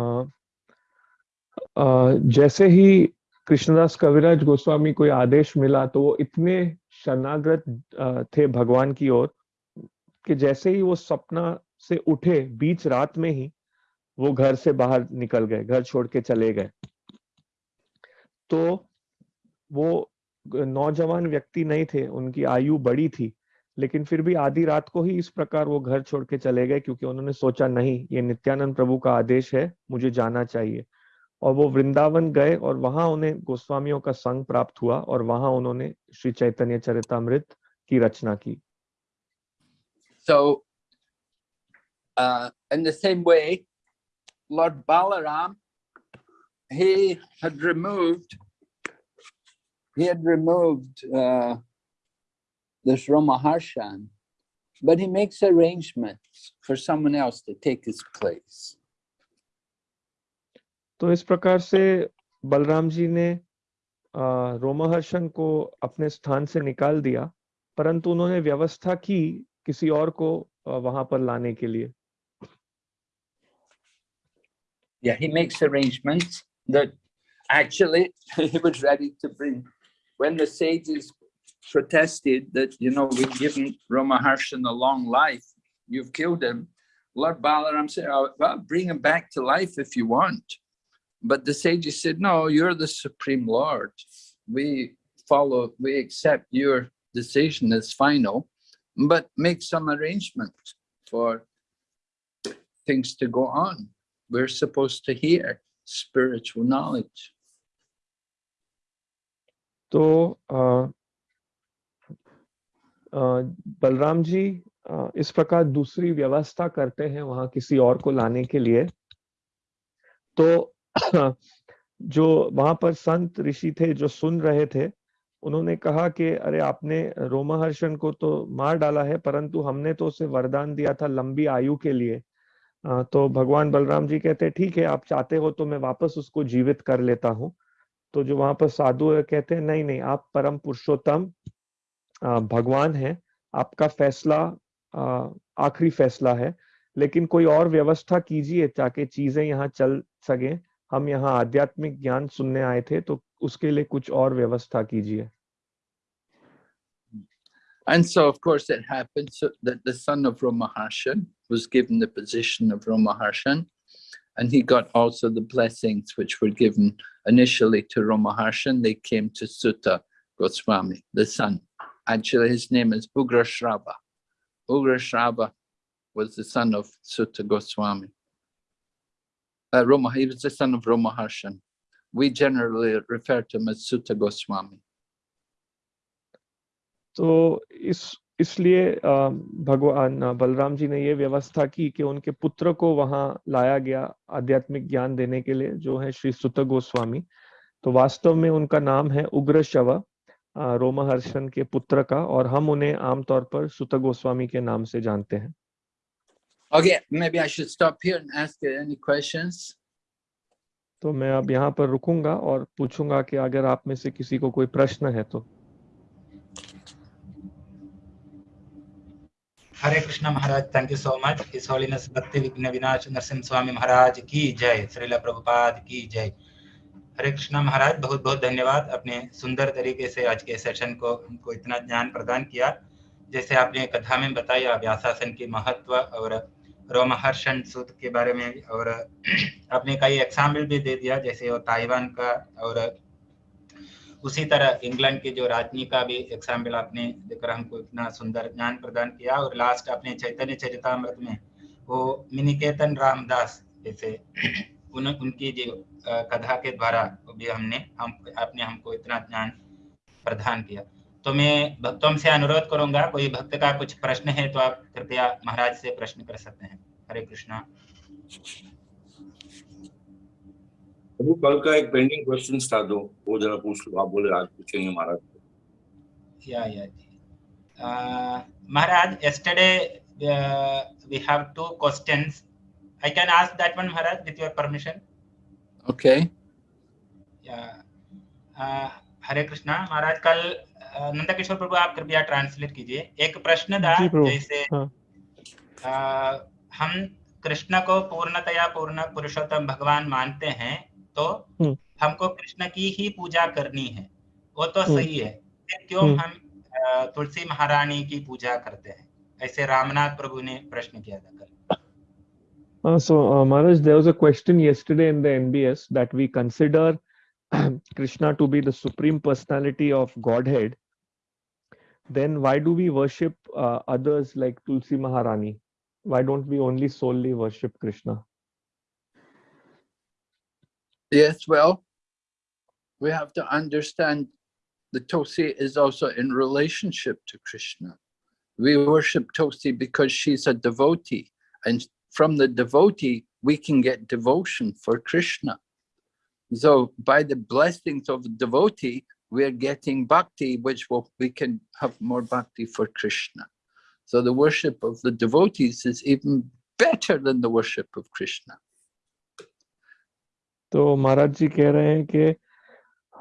[SPEAKER 3] अ, जैसे ही कृष्णदास कविराज गोस्वामी को आदेश मिला तो वो इतने शरणागत थे भगवान की ओर कि जैसे ही वो सपना से उठे बीच रात में ही वो घर से बाहर निकल गए घर छोड़ के चले गए। तो वो नौजवान व्यक्ति नहीं थे उनकी आयु बड़ी थी। लेकिन फिर भी आधी रात को ही इस प्रकार वो घर छोड़ के चले गए क्योंकि उन्होंने सोचा नहीं ये नित्यानंद प्रभु का आदेश है मुझे जाना चाहिए। और वो वृंदावन गए और वहाँ उन्हें गोस्वामियों का संग प्राप्त हुआ और वहाँ उन्होंने श्री चैतन्य चरितमृत की रचना की।
[SPEAKER 2] So, uh, in Lord Balaram, he had removed, he had removed uh, this Ramaharshan, but he makes arrangements for someone else to take his place.
[SPEAKER 3] तो इस प्रकार से बलराम जी ने अ, रोमहर्षण को अपने स्थान से निकाल दिया परंतु उन्होंने व्यवस्था की किसी और को अ, वहाँ पर लाने के लिए
[SPEAKER 2] Yeah, he makes arrangements that actually he was ready to bring. When the sages protested that, you know, we've given Ramaharshan a long life, you've killed him. Lord Balaram said, oh, well, bring him back to life if you want. But the sages said, no, you're the Supreme Lord. We follow, we accept your decision as final, but make some arrangement for things to go on. We're supposed to hear spiritual knowledge.
[SPEAKER 3] So, uh, Balram ji इस प्रकार दूसरी व्यवस्था करते हैं वहाँ किसी और को लाने के लिए। तो [clears throat] जो वहाँ पर संत ऋषि थे, जो सुन रहे थे, उन्होंने कहा कि, अरे, आपने रोमहर्षण को तो मार डाला है, परंतु हमने तो उसे वरदान दिया था लंबी आयु के लिए। तो भगवान बलराम जी कहते ठीक है, आप चाहते हो तो मैं वापस उसको जीवित कर लेता हूँ। तो जो वहाँ पर साधु कहते हैं, नहीं नहीं, आप परम पुरुषोत्तम भगवान है आपका फैसला आखिरी फैसला है लेकिन कोई और व्यवस्था कीजिए ताकि चीज़ें यहाँ चल सके हम यहाँ आध्यात्मिक ज्ञान सुनने आए थे तो उसके लिए कुछ और व्यवस्था कीजिए
[SPEAKER 2] And so, of course, it happened so that the son of Romaharshan was given the position of Romaharshan, and he got also the blessings which were given initially to Romaharshan. They came to Sutta Goswami, the son. Actually, his name is Ugrashrava. Ugrashrava was the son of Sutta Goswami. Uh, Roma, he was the son of Romaharshan. We generally refer to him as Sutta Goswami.
[SPEAKER 3] तो इस इसलिए भगवान बलराम जी ने ये व्यवस्था की कि उनके पुत्र को वहाँ लाया गया आध्यात्मिक ज्ञान देने के लिए जो है श्री सुत गोस्वामी तो वास्तव में उनका नाम है उग्र शव अ, रोमहर्षण के पुत्र का और हम उन्हें आमतौर पर सुत गोस्वामी के नाम से जानते हैं।
[SPEAKER 2] Okay, maybe I should stop here and ask any questions.
[SPEAKER 3] तो मैं अब यहाँ पर रुकूँगा और पूछूँगा कि अगर आप में से किसी को कोई प्रश्न है तो।
[SPEAKER 1] Hare Krishna Maharaj thank you so much his holiness Bhakti विघ्न विनाश नरसिंह स्वामी महाराज की जय। श्रीला प्रभुपाद की जय। हरे कृष्णा महाराज बहुत बहुत धन्यवाद अपने सुंदर तरीके से आज के सेशन को, हमको इतना ज्ञान प्रदान किया। जैसे आपने कथा में बताया, व्यासासन की महत्व और रोमहर्षण सूत्र के बारे में और [clears throat] आपने कई एग्ज़ाम्पल भी दे दिया, जैसे वो ताइवान का और उसी तरह इंग्लैंड के जो राजनी का भी एग्ज़ाम्पल आपने देकर हमको इतना सुंदर ज्ञान प्रदान किया। और लास्ट आपने चैतन्य चरितामृत में वो मिनिकेतन रामदास जैसे [clears throat] उन उनकी जो कथा के द्वारा वो भी हमने हम आपने हमको इतना ज्ञान प्रदान किया तो मैं भक्तों से अनुरोध करूँगा कोई भक्त का कुछ प्रश्न है तो आप कृपया महाराज से प्रश्न कर सकते हैं हरे कृष्णा
[SPEAKER 4] प्रभु कल का एक पेंडिंग क्वेश्चन था दो वो जरा पूछ लो आप बोले आज पूछेंगे महाराज
[SPEAKER 1] yeah. Uh, Maharaj, yesterday uh, we have two questions. I can ask that one, Maharaj, with your permission.
[SPEAKER 2] Okay.
[SPEAKER 1] Yeah. Uh, Hare Krishna Maharaj कल uh, नंदा किशोर प्रभु आप कृपया ट्रांसलेट कीजिए एक प्रश्न था जैसे
[SPEAKER 3] हाँ।
[SPEAKER 1] uh, हम कृष्ण को पूर्णतया पूर्ण पुरुषोत्तम भगवान मानते हैं तो
[SPEAKER 3] हम्म।
[SPEAKER 1] हमको कृष्ण की ही पूजा करनी है वो तो
[SPEAKER 3] हम्म।
[SPEAKER 1] सही है क्यों
[SPEAKER 3] हम्म।
[SPEAKER 1] हम तुलसी महारानी की पूजा करते हैं ऐसे रामनाथ प्रभु ने प्रश्न किया था कल
[SPEAKER 3] Uh, so, uh, Maharaj, there was a question yesterday in the NBS that we consider [clears throat] Krishna to be the supreme personality of Godhead. Then why do we worship uh, others like Tulsi Maharani? Why don't we only solely worship Krishna?
[SPEAKER 2] Yes, well, we have to understand the Tosi is also in relationship to Krishna. We worship Tosi because she's a devotee, and from the devotee, we can get devotion for Krishna. So by the blessings of the devotee, we're getting bhakti, which will, we can have more bhakti for Krishna. So the worship of the devotees is even better than the worship of Krishna.
[SPEAKER 3] तो महाराज जी कह रहे हैं कि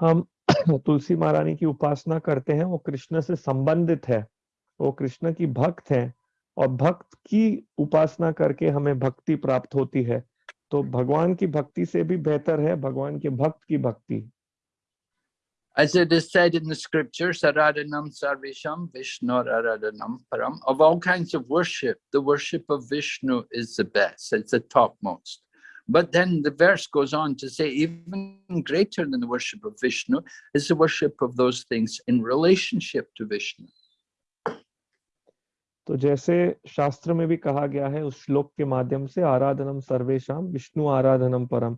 [SPEAKER 3] हम [coughs] तुलसी महारानी की उपासना करते हैं वो कृष्ण से संबंधित है वो कृष्ण की भक्त है और भक्त की उपासना करके हमें भक्ति प्राप्त होती है तो भगवान की भक्ति से भी बेहतर है भगवान के भक्त की भक्ति
[SPEAKER 2] As it is said in the scriptures, Aradhanam Sarvesham Vishnu Aradhanam Param. Of all kinds of worship, the worship of Vishnu is the best, it's the topmost. But then the verse goes on to say, even greater than the worship of Vishnu is the worship of those things in relationship to Vishnu.
[SPEAKER 3] तो जैसे शास्त्र में भी कहा गया है, उस श्लोक के माध्यम से आराधनम सर्वेशम विष्णु आराधनम परम।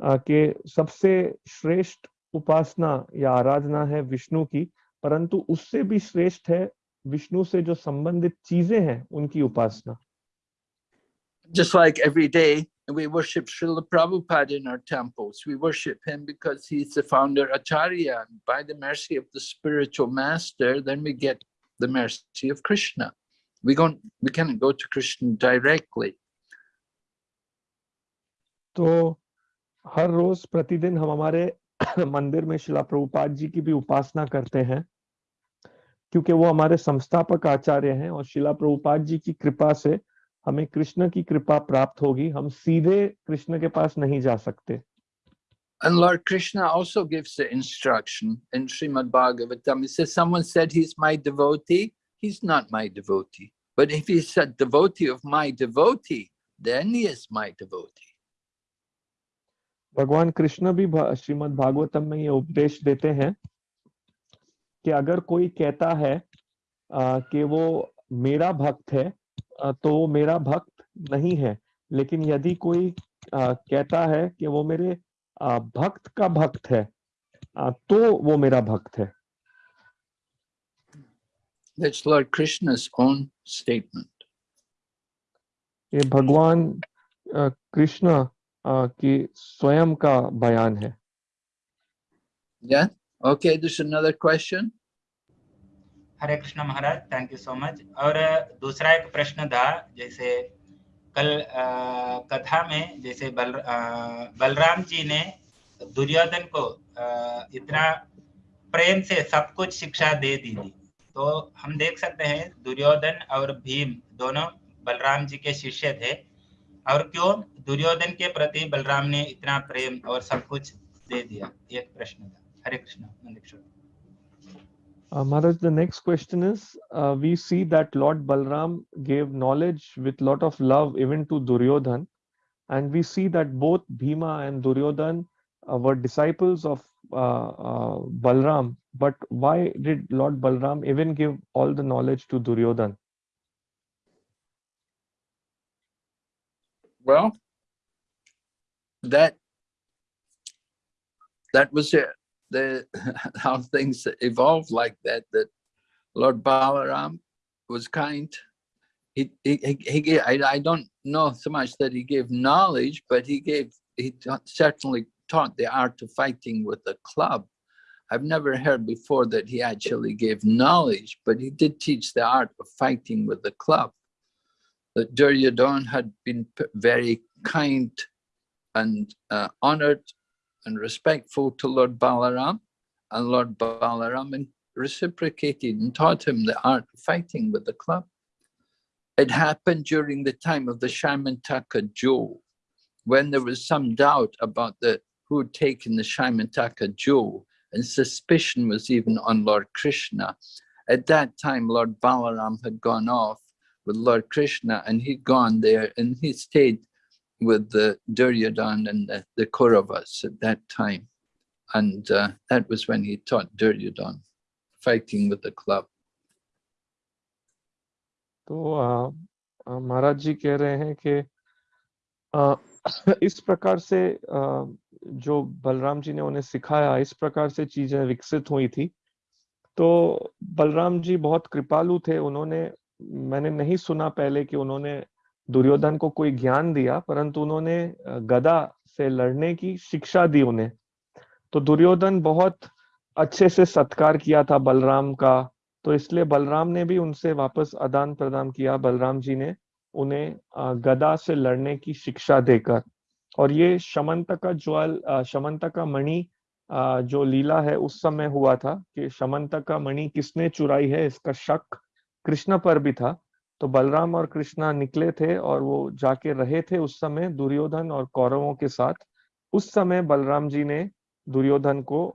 [SPEAKER 3] के सबसे श्रेष्ठ उपासना या आराधना है विष्णु की, परंतु उससे भी श्रेष्ठ है विष्णु से जो संबंधित चीज़ें हैं, उनकी उपासना।
[SPEAKER 2] Just like every day we worship Shrila Prabhupada in our temples we worship him because he is the founder acharya by the mercy of the spiritual master then we get the mercy of Krishna We don't, we cannot go to Krishna directly.
[SPEAKER 3] तो हर रोज प्रतिदिन हम हमारे मंदिर में शिला प्रभुपाद जी की भी उपासना करते हैं क्योंकि वो हमारे संस्थापक आचार्य हैं और शिला प्रभुपाद जी की कृपा से हमें कृष्ण की कृपा प्राप्त होगी हम सीधे कृष्ण के पास नहीं जा सकते
[SPEAKER 2] And Lord Krishna also gives the instruction in Srimad Bhagavatam. He says, someone said he's my devotee. He's not my devotee. But if he said devotee of my devotee, then he is my devotee.
[SPEAKER 3] भगवान कृष्ण भी श्रीमद् भागवतम में ये उपदेश देते हैं कि अगर कोई कहता है आ, कि वो मेरा भक्त है आ, तो वो मेरा भक्त नहीं है लेकिन यदि कोई आ, कहता है कि वो मेरे आ, भक्त का भक्त है आ, तो वो मेरा भक्त है
[SPEAKER 2] That's Lord Krishna's own statement.
[SPEAKER 3] ये भगवान कृष्ण की स्वयं का बयान है
[SPEAKER 2] Yeah? Okay, there's another question.
[SPEAKER 1] Hare Krishna Maharaj thank you so much और दूसरा एक प्रश्न था जैसे कल कथा में जैसे बल बलराम जी ने दुर्योधन को इतना प्रेम से सब कुछ शिक्षा दे दी थी तो हम देख सकते हैं दुर्योधन और भीम दोनों बलराम जी के शिष्य थे और क्यों दुर्योधन के प्रति बलराम ने इतना प्रेम और सब कुछ दे दिया एक प्रश्न था हरे Krishna Nandkishore
[SPEAKER 3] Uh, Maharaj, the next question is, uh, we see that Lord Balram gave knowledge with lot of love even to Duryodhan, and we see that both Bhima and Duryodhan uh, were disciples of uh, uh, Uh, uh, Balram. But why did Lord Balram even give all the knowledge to Duryodhan?
[SPEAKER 2] Well, that that was it. The [laughs] how things evolved like that. That Lord Balaram was kind. He he he, he I, I don't know so much that he gave knowledge, but he gave he certainly taught the art of fighting with a club. I've never heard before that he actually gave knowledge, but he did teach the art of fighting with the club. That Duryodhana had been very kind and uh, honored and respectful to Lord Balaram, and Lord Balaram reciprocated and taught him the art of fighting with the club. It happened during the time of the Shamantaka jewel, when there was some doubt about the who had taken the Shamantaka jewel, and suspicion was even on Lord Krishna. At that time, Lord Balaram had gone off with Lord Krishna, and he'd gone there and he stayed with the Duryodhan and the, the Kauravas at that time. And uh, that was when he taught Duryodhan, fighting with the club.
[SPEAKER 3] तो आ, आ, महाराज जी कह रहे हैं कि आ, [laughs] इस प्रकार से जो बलराम जी ने उन्हें सिखाया, इस प्रकार से चीज़ें विकसित हुई थी। तो बलराम जी बहुत कृपालु थे। उन्होंने, मैंने नहीं सुना पहले कि उन्होंने दुर्योधन को कोई ज्ञान दिया, परंतु उन्होंने गदा से लड़ने की शिक्षा दी उन्हें। तो दुर्योधन बहुत अच्छे से सत्कार किया था बलराम का। तो इसलिए बलराम ने भी उनसे वापस आदान प्रदान किया, बलराम जी ने। उन्हें गदा से लड़ने की शिक्षा देकर। और ये शमंतका ज्वाल अ, शमंतका मणि जो लीला है उस समय हुआ था कि शमंतका मणि किसने चुराई है इसका शक कृष्ण पर भी था। तो बलराम और कृष्णा निकले थे और वो जाके रहे थे उस समय दुर्योधन और कौरवों के साथ। उस समय बलराम जी ने दुर्योधन को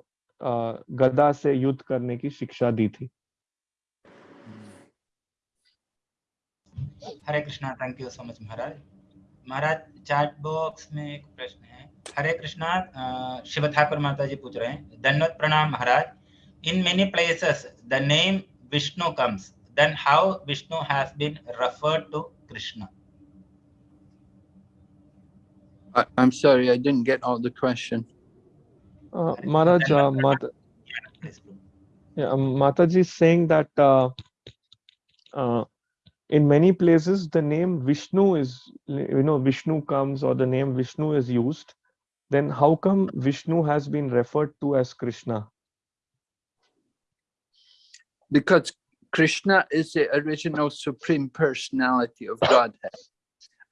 [SPEAKER 3] गदा से युद्ध करने की शिक्षा दी थी।
[SPEAKER 1] Hare Krishna thank you so much Maharaj Maharaj chat box में एक प्रश्न है हरे कृष्णा अ, शिव ठाकुर माता जी पूछ रहे हैं धन्यवाद प्रणाम Maharaj in many places the name Vishnu comes then how Vishnu has been referred to Krishna?
[SPEAKER 2] I, I'm sorry, I didn't get all the question.
[SPEAKER 3] Uh, Maharaj, uh, Mata, yeah, um, Mataji is saying that uh, uh, in many places the name Vishnu is, you know, Vishnu comes or the name Vishnu is used. Then how come Vishnu has been referred to as Krishna?
[SPEAKER 2] Because Krishna is the original supreme personality of Godhead.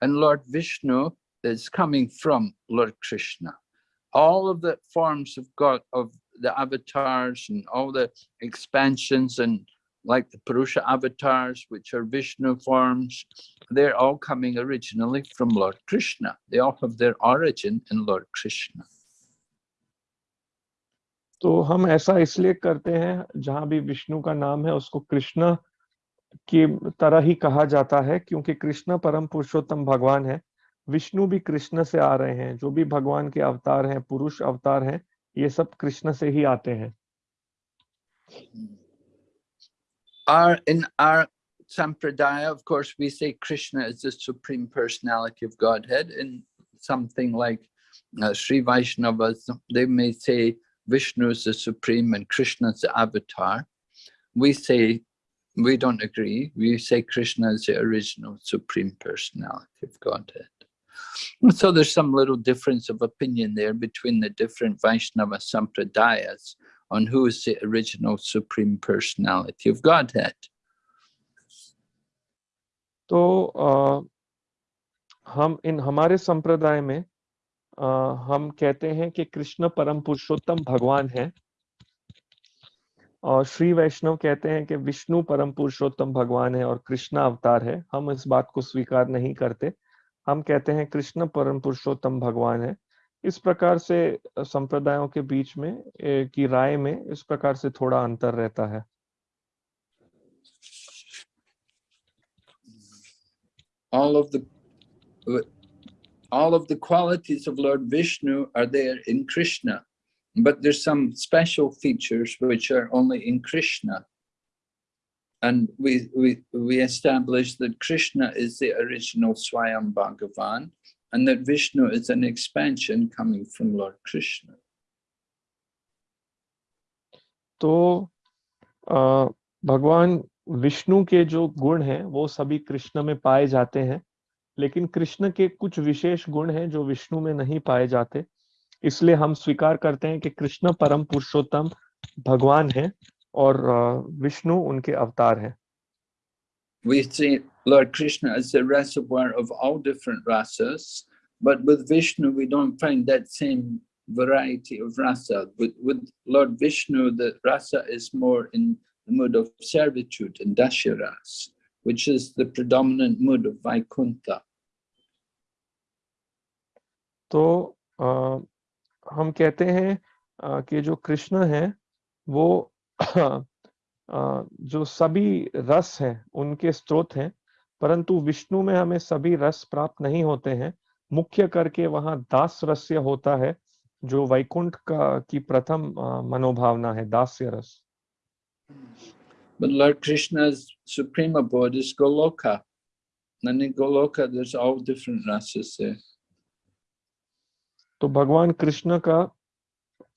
[SPEAKER 2] And Lord Vishnu is coming from Lord Krishna. All of the forms of God, of the avatars and all the expansions and like the Purusha avatars, which are Vishnu forms, they're all coming originally from Lord Krishna. They all have their origin in Lord Krishna.
[SPEAKER 3] तो हम ऐसा इसलिए करते हैं जहाँ भी विष्णु का नाम है उसको कृष्ण की तरह ही कहा जाता है क्योंकि कृष्ण परम पुरुषोत्तम भगवान है विष्णु भी कृष्ण से आ रहे हैं जो भी भगवान के अवतार हैं पुरुष अवतार हैं ये सब कृष्ण से ही आते हैं
[SPEAKER 2] In our sampradaya, of course, we say Krishna is the supreme personality of Godhead. In something like uh, Sri Vaishnavas, they may say Vishnu is the supreme and Krishna is the avatar. We say, we don't agree. We say Krishna is the original supreme personality of Godhead. So there's some little difference of opinion there between the different Vaishnava sampradayas on who is the original supreme personality of Godhead.
[SPEAKER 3] तो हम इन हमारे संप्रदाय में हम कहते हैं कि कृष्ण परम पुरुषोत्तम भगवान है। और श्री वैष्णव कहते हैं कि विष्णु परम पुरुषोत्तम भगवान है और कृष्ण अवतार है। हम इस बात को स्वीकार नहीं करते। हम कहते हैं कृष्ण परम पुरुषोत्तम भगवान है। इस प्रकार से संप्रदायों के बीच में की राय में इस प्रकार से थोड़ा अंतर रहता है
[SPEAKER 2] All of the all of the qualities of Lord Vishnu are there in Krishna, but there's some special features which are only in Krishna. And we, we, we established that Krishna is the original Swayam Bhagavan and that Vishnu is an expansion coming from Lord Krishna.
[SPEAKER 3] तो भगवान विष्णु के जो गुण हैं वो सभी कृष्ण में पाए जाते हैं। लेकिन कृष्ण के कुछ विशेष गुण हैं जो विष्णु में नहीं पाए जाते। इसलिए हम स्वीकार करते हैं कि कृष्ण परम पुरुषोत्तम भगवान है और विष्णु उनके अवतार हैं।
[SPEAKER 2] We see Lord Krishna as the reservoir of all different rasas, but with Vishnu, we don't find that same variety of rasa. With, with Lord Vishnu, the rasa is more in the mood of servitude and dasharas, which is the predominant mood of Vaikuntha.
[SPEAKER 3] तो अ, हम कहते हैं अ, कि जो कृष्ण है वो अ, जो सभी रस हैं उनके स्रोत हैं परंतु विष्णु में हमें सभी रस प्राप्त नहीं होते हैं मुख्य करके वहाँ दास रस्य होता है जो वैकुंठ का की प्रथम मनोभावना है दास्य रस
[SPEAKER 2] But Lord Krishna's supreme abode is Goloka. And in Goloka, there's all different rasas there.
[SPEAKER 3] तो भगवान कृष्ण का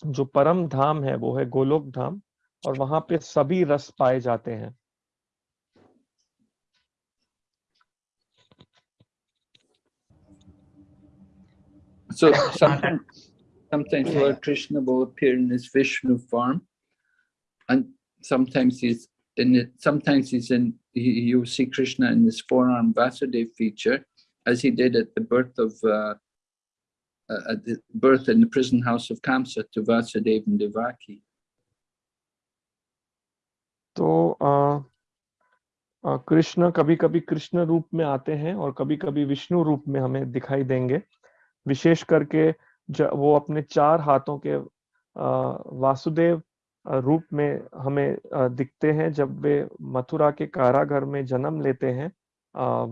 [SPEAKER 3] जो परम धाम है वो है गोलोक धाम और वहाँ पे सभी रस पाए जाते हैं
[SPEAKER 2] So sometimes, sometimes Lord Krishna will appear in his Vishnu form, and sometimes he's in it. Sometimes he's in. You you see Krishna in his forearm Vasudev feature, as he did at the birth of uh, uh, at the birth in the prison house of Kamsa to Vasudev and Devaki.
[SPEAKER 3] तो अ, अ, कृष्ण कभी कभी कृष्ण रूप में आते हैं और कभी कभी विष्णु रूप में हमें दिखाई देंगे विशेष करके वो अपने चार हाथों के अ, वासुदेव रूप में हमें दिखते हैं जब वे मथुरा के कारागार में जन्म लेते हैं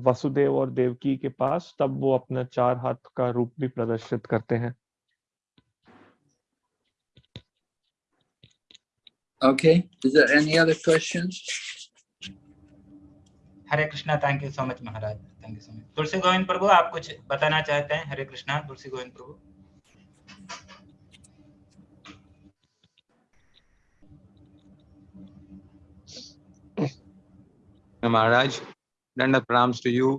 [SPEAKER 3] वसुदेव और देवकी के पास तब वो अपना चार हाथ का रूप भी प्रदर्शित करते हैं
[SPEAKER 2] Okay, is there any other questions?
[SPEAKER 1] Hare Krishna thank you so much Maharaj thank you so much Tulsi Govind Prabhu आप कुछ बताना चाहते हैं हरे कृष्णा तुलसी गोविंद प्रभु
[SPEAKER 5] Maharaj, Danda pranams to you.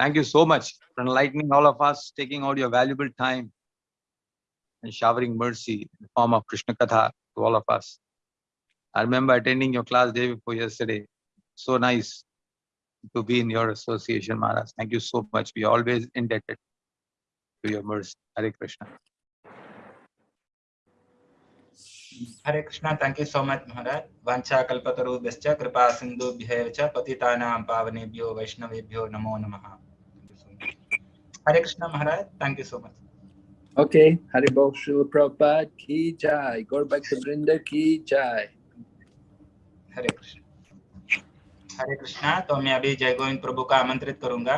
[SPEAKER 5] Thank you so much for enlightening all of us, taking out your valuable time and showering mercy in the form of Krishna Katha to all of us. I remember attending your class day before yesterday. So nice to be in your association, Maharaj. Thank you so much. We are always indebted to your mercy. Hare Krishna.
[SPEAKER 1] Hare Krishna, thank you so much, Maharaj. Vancha kalpataru bescha kripa sindhu bhyevacha patitanam pavanebhyo vaishnavebhyo namo namaha. Hare Krishna, Maharaj. Thank you so much.
[SPEAKER 2] Okay, Haribol Srila Prabhupada ki jai, Gorbhakta Vrinda ki jai.
[SPEAKER 1] Hare Krishna. हरे कृष्णा तो मैं अभी जय गोविंद प्रभु का आमंत्रित करूँगा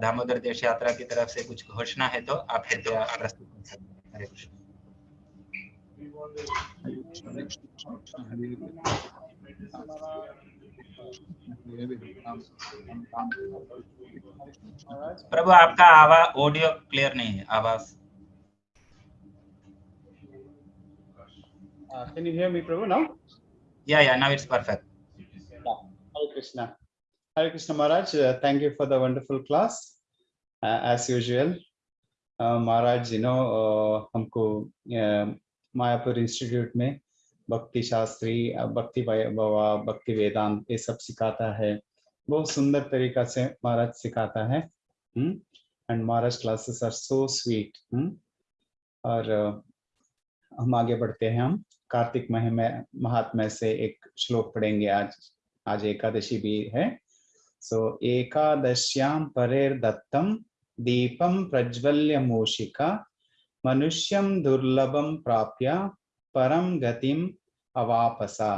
[SPEAKER 1] दामोदर देश यात्रा की तरफ़ से कुछ घोषणा है तो आप कृपया प्रस्तुत कर सकते हैं हरे कृष्ण प्रभु आपका आवाज़ ऑडियो क्लियर नहीं है आवाज़
[SPEAKER 6] Uh, can you hear me, Prabhu, now?
[SPEAKER 1] Yeah yeah now it's
[SPEAKER 6] perfect. Hare Krishna. Hare Krishna Maharaj, uh, thank you for the wonderful class, uh, as usual. Uh, Maharaj, you know, uh, हमको uh, Mayapur institute में Bhakti Shastri uh, भक्ति बाबा भक्ति वेदांत ये सब सिखाता है। बहुत सुंदर तरीका से महाराज सिखाता है। And Maharaj classes are so sweet और uh, हम आगे बढ़ते हैं हम। कार्तिक महिमा महात्म्य से एक श्लोक पढ़ेंगे आज। आज एकादशी भी है। सो एकादश्याम परेर दत्तम दीपम प्रज्वल्य मूषिका मनुष्यम दुर्लभम प्राप्य परम गतिम अवापसा।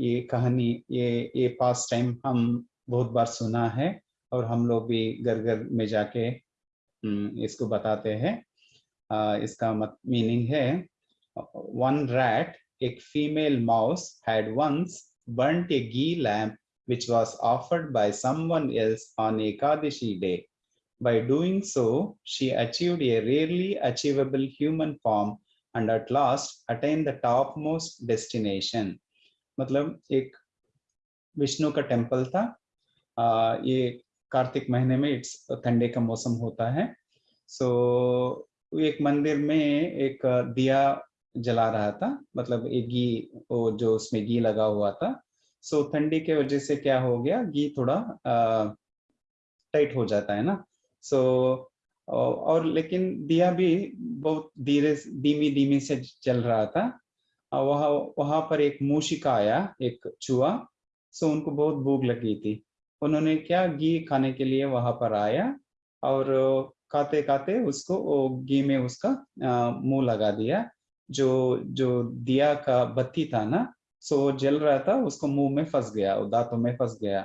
[SPEAKER 6] ये कहानी ये ये पास टाइम हम बहुत बार सुना है और हम लोग भी घर घर में जाके हम्म, इसको बताते हैं। इसका मत मीनिंग है one rat, a female mouse, had once burnt a ghee lamp which was offered by someone else on Ekadashi day. By doing so, she achieved a rarely achievable human form and at last attained the topmost destination. मतलब एक विष्णु का temple था आ, ये कार्तिक महीने में it's ठंडे का मौसम होता है सो एक मंदिर में एक दिया जला रहा था मतलब एक घी जो उसमें घी लगा हुआ था। सो ठंडी के वजह से क्या हो गया, घी थोड़ा टाइट हो जाता है ना। सो और लेकिन दिया भी बहुत धीरे धीमी धीमी से चल रहा था। वहाँ, वहाँ पर एक मूशिका आया, एक चूहा। सो उनको बहुत भूख लगी थी। उन्होंने क्या, घी खाने के लिए वहाँ पर आया और खाते खाते उसको घी में उसका मुँह लगा दिया। जो जो दिया का बत्ती था ना सो जल रहा था, उसको मुँह में फंस गया दांतों में फंस गया।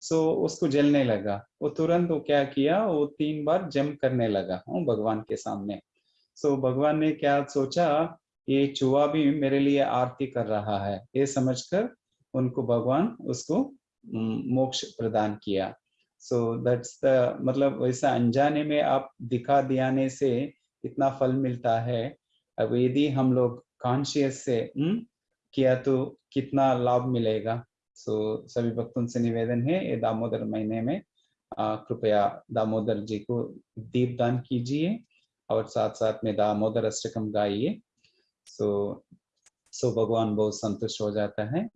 [SPEAKER 6] सो उसको जलने लगा। वो तुरंत वो क्या किया, वो तीन बार जम करने लगा हूँ भगवान के सामने। सो भगवान ने क्या सोचा, ये चूहा भी मेरे लिए आरती कर रहा है। ये समझकर उनको भगवान उसको मोक्ष प्रदान किया। सो दैट्स द मतलब वैसा अनजाने में आप दिखा दियाने से इतना फल मिलता है। अब यदि हम लोग कॉन्शियस से हुँ? किया तो कितना लाभ मिलेगा? सो so, सभी भक्तों से निवेदन है ये दामोदर महीने में कृपया दामोदर जी को दीप दान कीजिए और साथ साथ में दामोदर अष्टकम गाइए। सो सो भगवान बहुत संतुष्ट हो जाता है।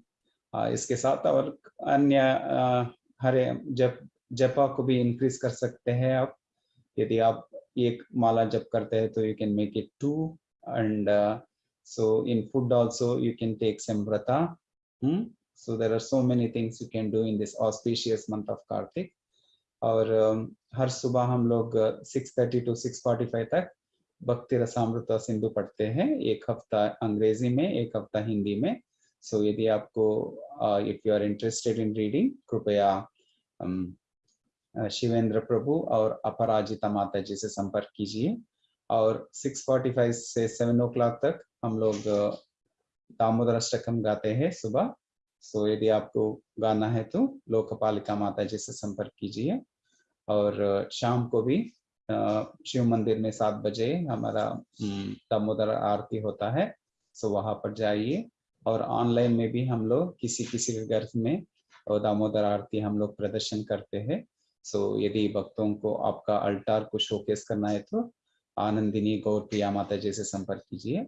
[SPEAKER 6] आ, इसके साथ और अन्य हरे जप जपा को भी इंक्रीज कर सकते हैं आप। यदि आप एक माला जप करते हैं तो you can make it to and uh, so in food also you can take some vrata hmm? so there are so many things you can do in this auspicious month of kartik और um, हर सुबह हम लोग 6:30 to 6:45 तक भक्ति रसामृत सिंधु पढ़ते हैं एक हफ़्ता अंग्रेज़ी में एक हफ़्ता हिंदी में सो so, यदि आपको if you are interested in reading कृपया um, शिवेंद्र प्रभु और अपराजिता माता जी से संपर्क कीजिए और 6:45 से 7 ओ तक हम लोग दामोदर अष्टकम गाते हैं सुबह। सो यदि आपको गाना है तो लोकपालिका माता जी से संपर्क कीजिए। और शाम को भी शिव मंदिर में सात बजे हमारा दामोदर आरती होता है सो वहाँ पर जाइए। और ऑनलाइन में भी हम लोग किसी किसी घर में और दामोदर आरती हम लोग प्रदर्शन करते हैं। सो यदि भक्तों को आपका अल्टार को शोकेस करना है तो आनंदिनी गौर प्रिया माता जी से संपर्क कीजिए।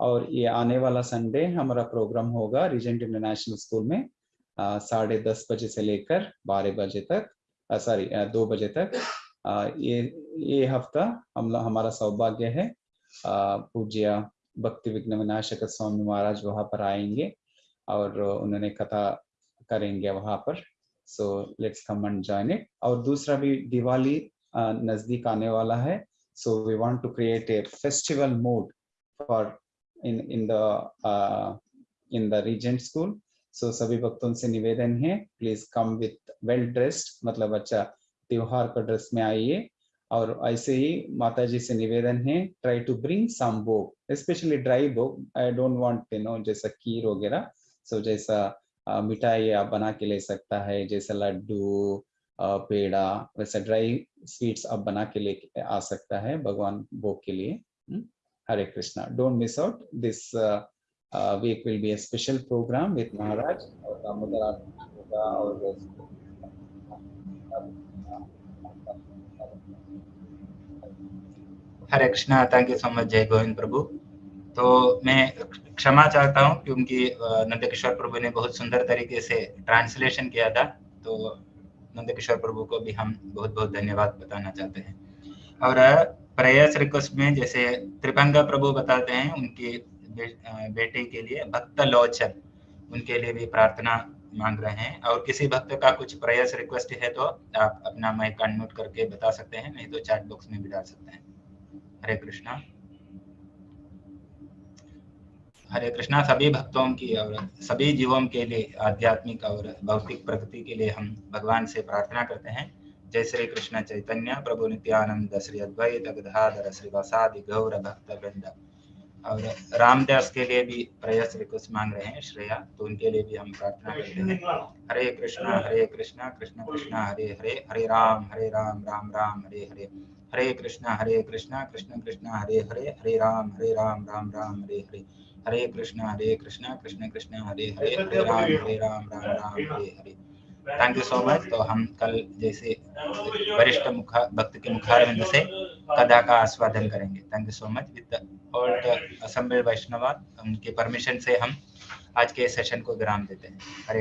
[SPEAKER 6] और ये आने वाला संडे हमारा प्रोग्राम होगा रिजेंट इंटरनेशनल स्कूल में साढ़े दस बजे से लेकर बारह बजे तक सॉरी दो बजे तक। अ, ये ये हफ़्ता हम हमारा सौभाग्य है। पूज्य भक्ति विघ्न विनाशक स्वामी महाराज वहाँ पर आएँगे और उन्होंने कथा करेंगे वहाँ पर। So let's come and join it और दूसरा भी दिवाली नज़दीक आने वाला है। So we want to create a festival mood for in in the in the Regent school सो सभी भक्तों से निवेदन है please come with well dressed मतलब अच्छा त्योहार का ड्रेस में आइए और ऐसे ही माता जी से निवेदन है try to bring some book specially dry book I don't want you know जैसा खीर वगैरह. सो जैसा मिठाई आप बना के ले सकता है, जैसे लड्डू पेड़ा, वैसे ड्राई स्वीट्स आप बना के लेके आ सकता है भगवान भोग के लिए। हम्म? Hare Krishna. Don't miss out this week will be a special program with Maharaj और दामोदर और
[SPEAKER 1] Hare Krishna thank you so much जय गोविंद प्रभु। तो मैं क्षमा चाहता हूँ क्योंकि नंदकिशोर प्रभु ने बहुत सुंदर तरीके से ट्रांसलेशन किया था। तो नंदकिशोर प्रभु को भी हम बहुत बहुत धन्यवाद बताना चाहते हैं। और प्रयास रिक्वेस्ट में जैसे त्रिभंगा प्रभु बताते हैं, उनके बेटे के लिए भक्त लोचन, उनके लिए भी प्रार्थना मांग रहे हैं। और किसी भक्त का कुछ प्रयास रिक्वेस्ट है तो आप अपना माइक अनम्यूट करके बता सकते हैं, नहीं तो चैट बॉक्स में भी डाल सकते हैं। हरे कृष्णा। हरे कृष्णा, सभी भक्तों की और सभी जीवों के लिए, आध्यात्मिक और भौतिक प्रगति के लिए हम भगवान से प्रार्थना करते हैं। जय श्री कृष्ण चैतन्य, प्रभु नित्यानंद, श्री अद्वैत गदाधर श्रीवासादि गौर भक्त वृंद और रामदास के लिए भी प्रयास रिक्वेस्ट मांग रहे हैं, श्रेया तो उनके लिए भी हम प्रार्थना करते हैं। Hare Krishna Hare Krishna, Krishna Krishna, Hare Hare Hare Rama Hare Rama Rama Rama, Hare Hare. Hare Krishna Hare Krishna, Krishna Krishna, Hare Hare Hare Rama Hare Rama Rama Rama, Hare Hare. Hare Krishna Hare Krishna Krishna Krishna Hare Hare Hare Rama Hare Rama Rama Rama Hare Hare. Thank you so much तो हम कल जैसे वरिष्ठ मुखा भक्त के मुखारविंद से कदा का आस्वादन करेंगे। Thank you so much with all the assemble Vaishnava उनके परमिशन से हम आज के सेशन को विराम देते हैं। हरे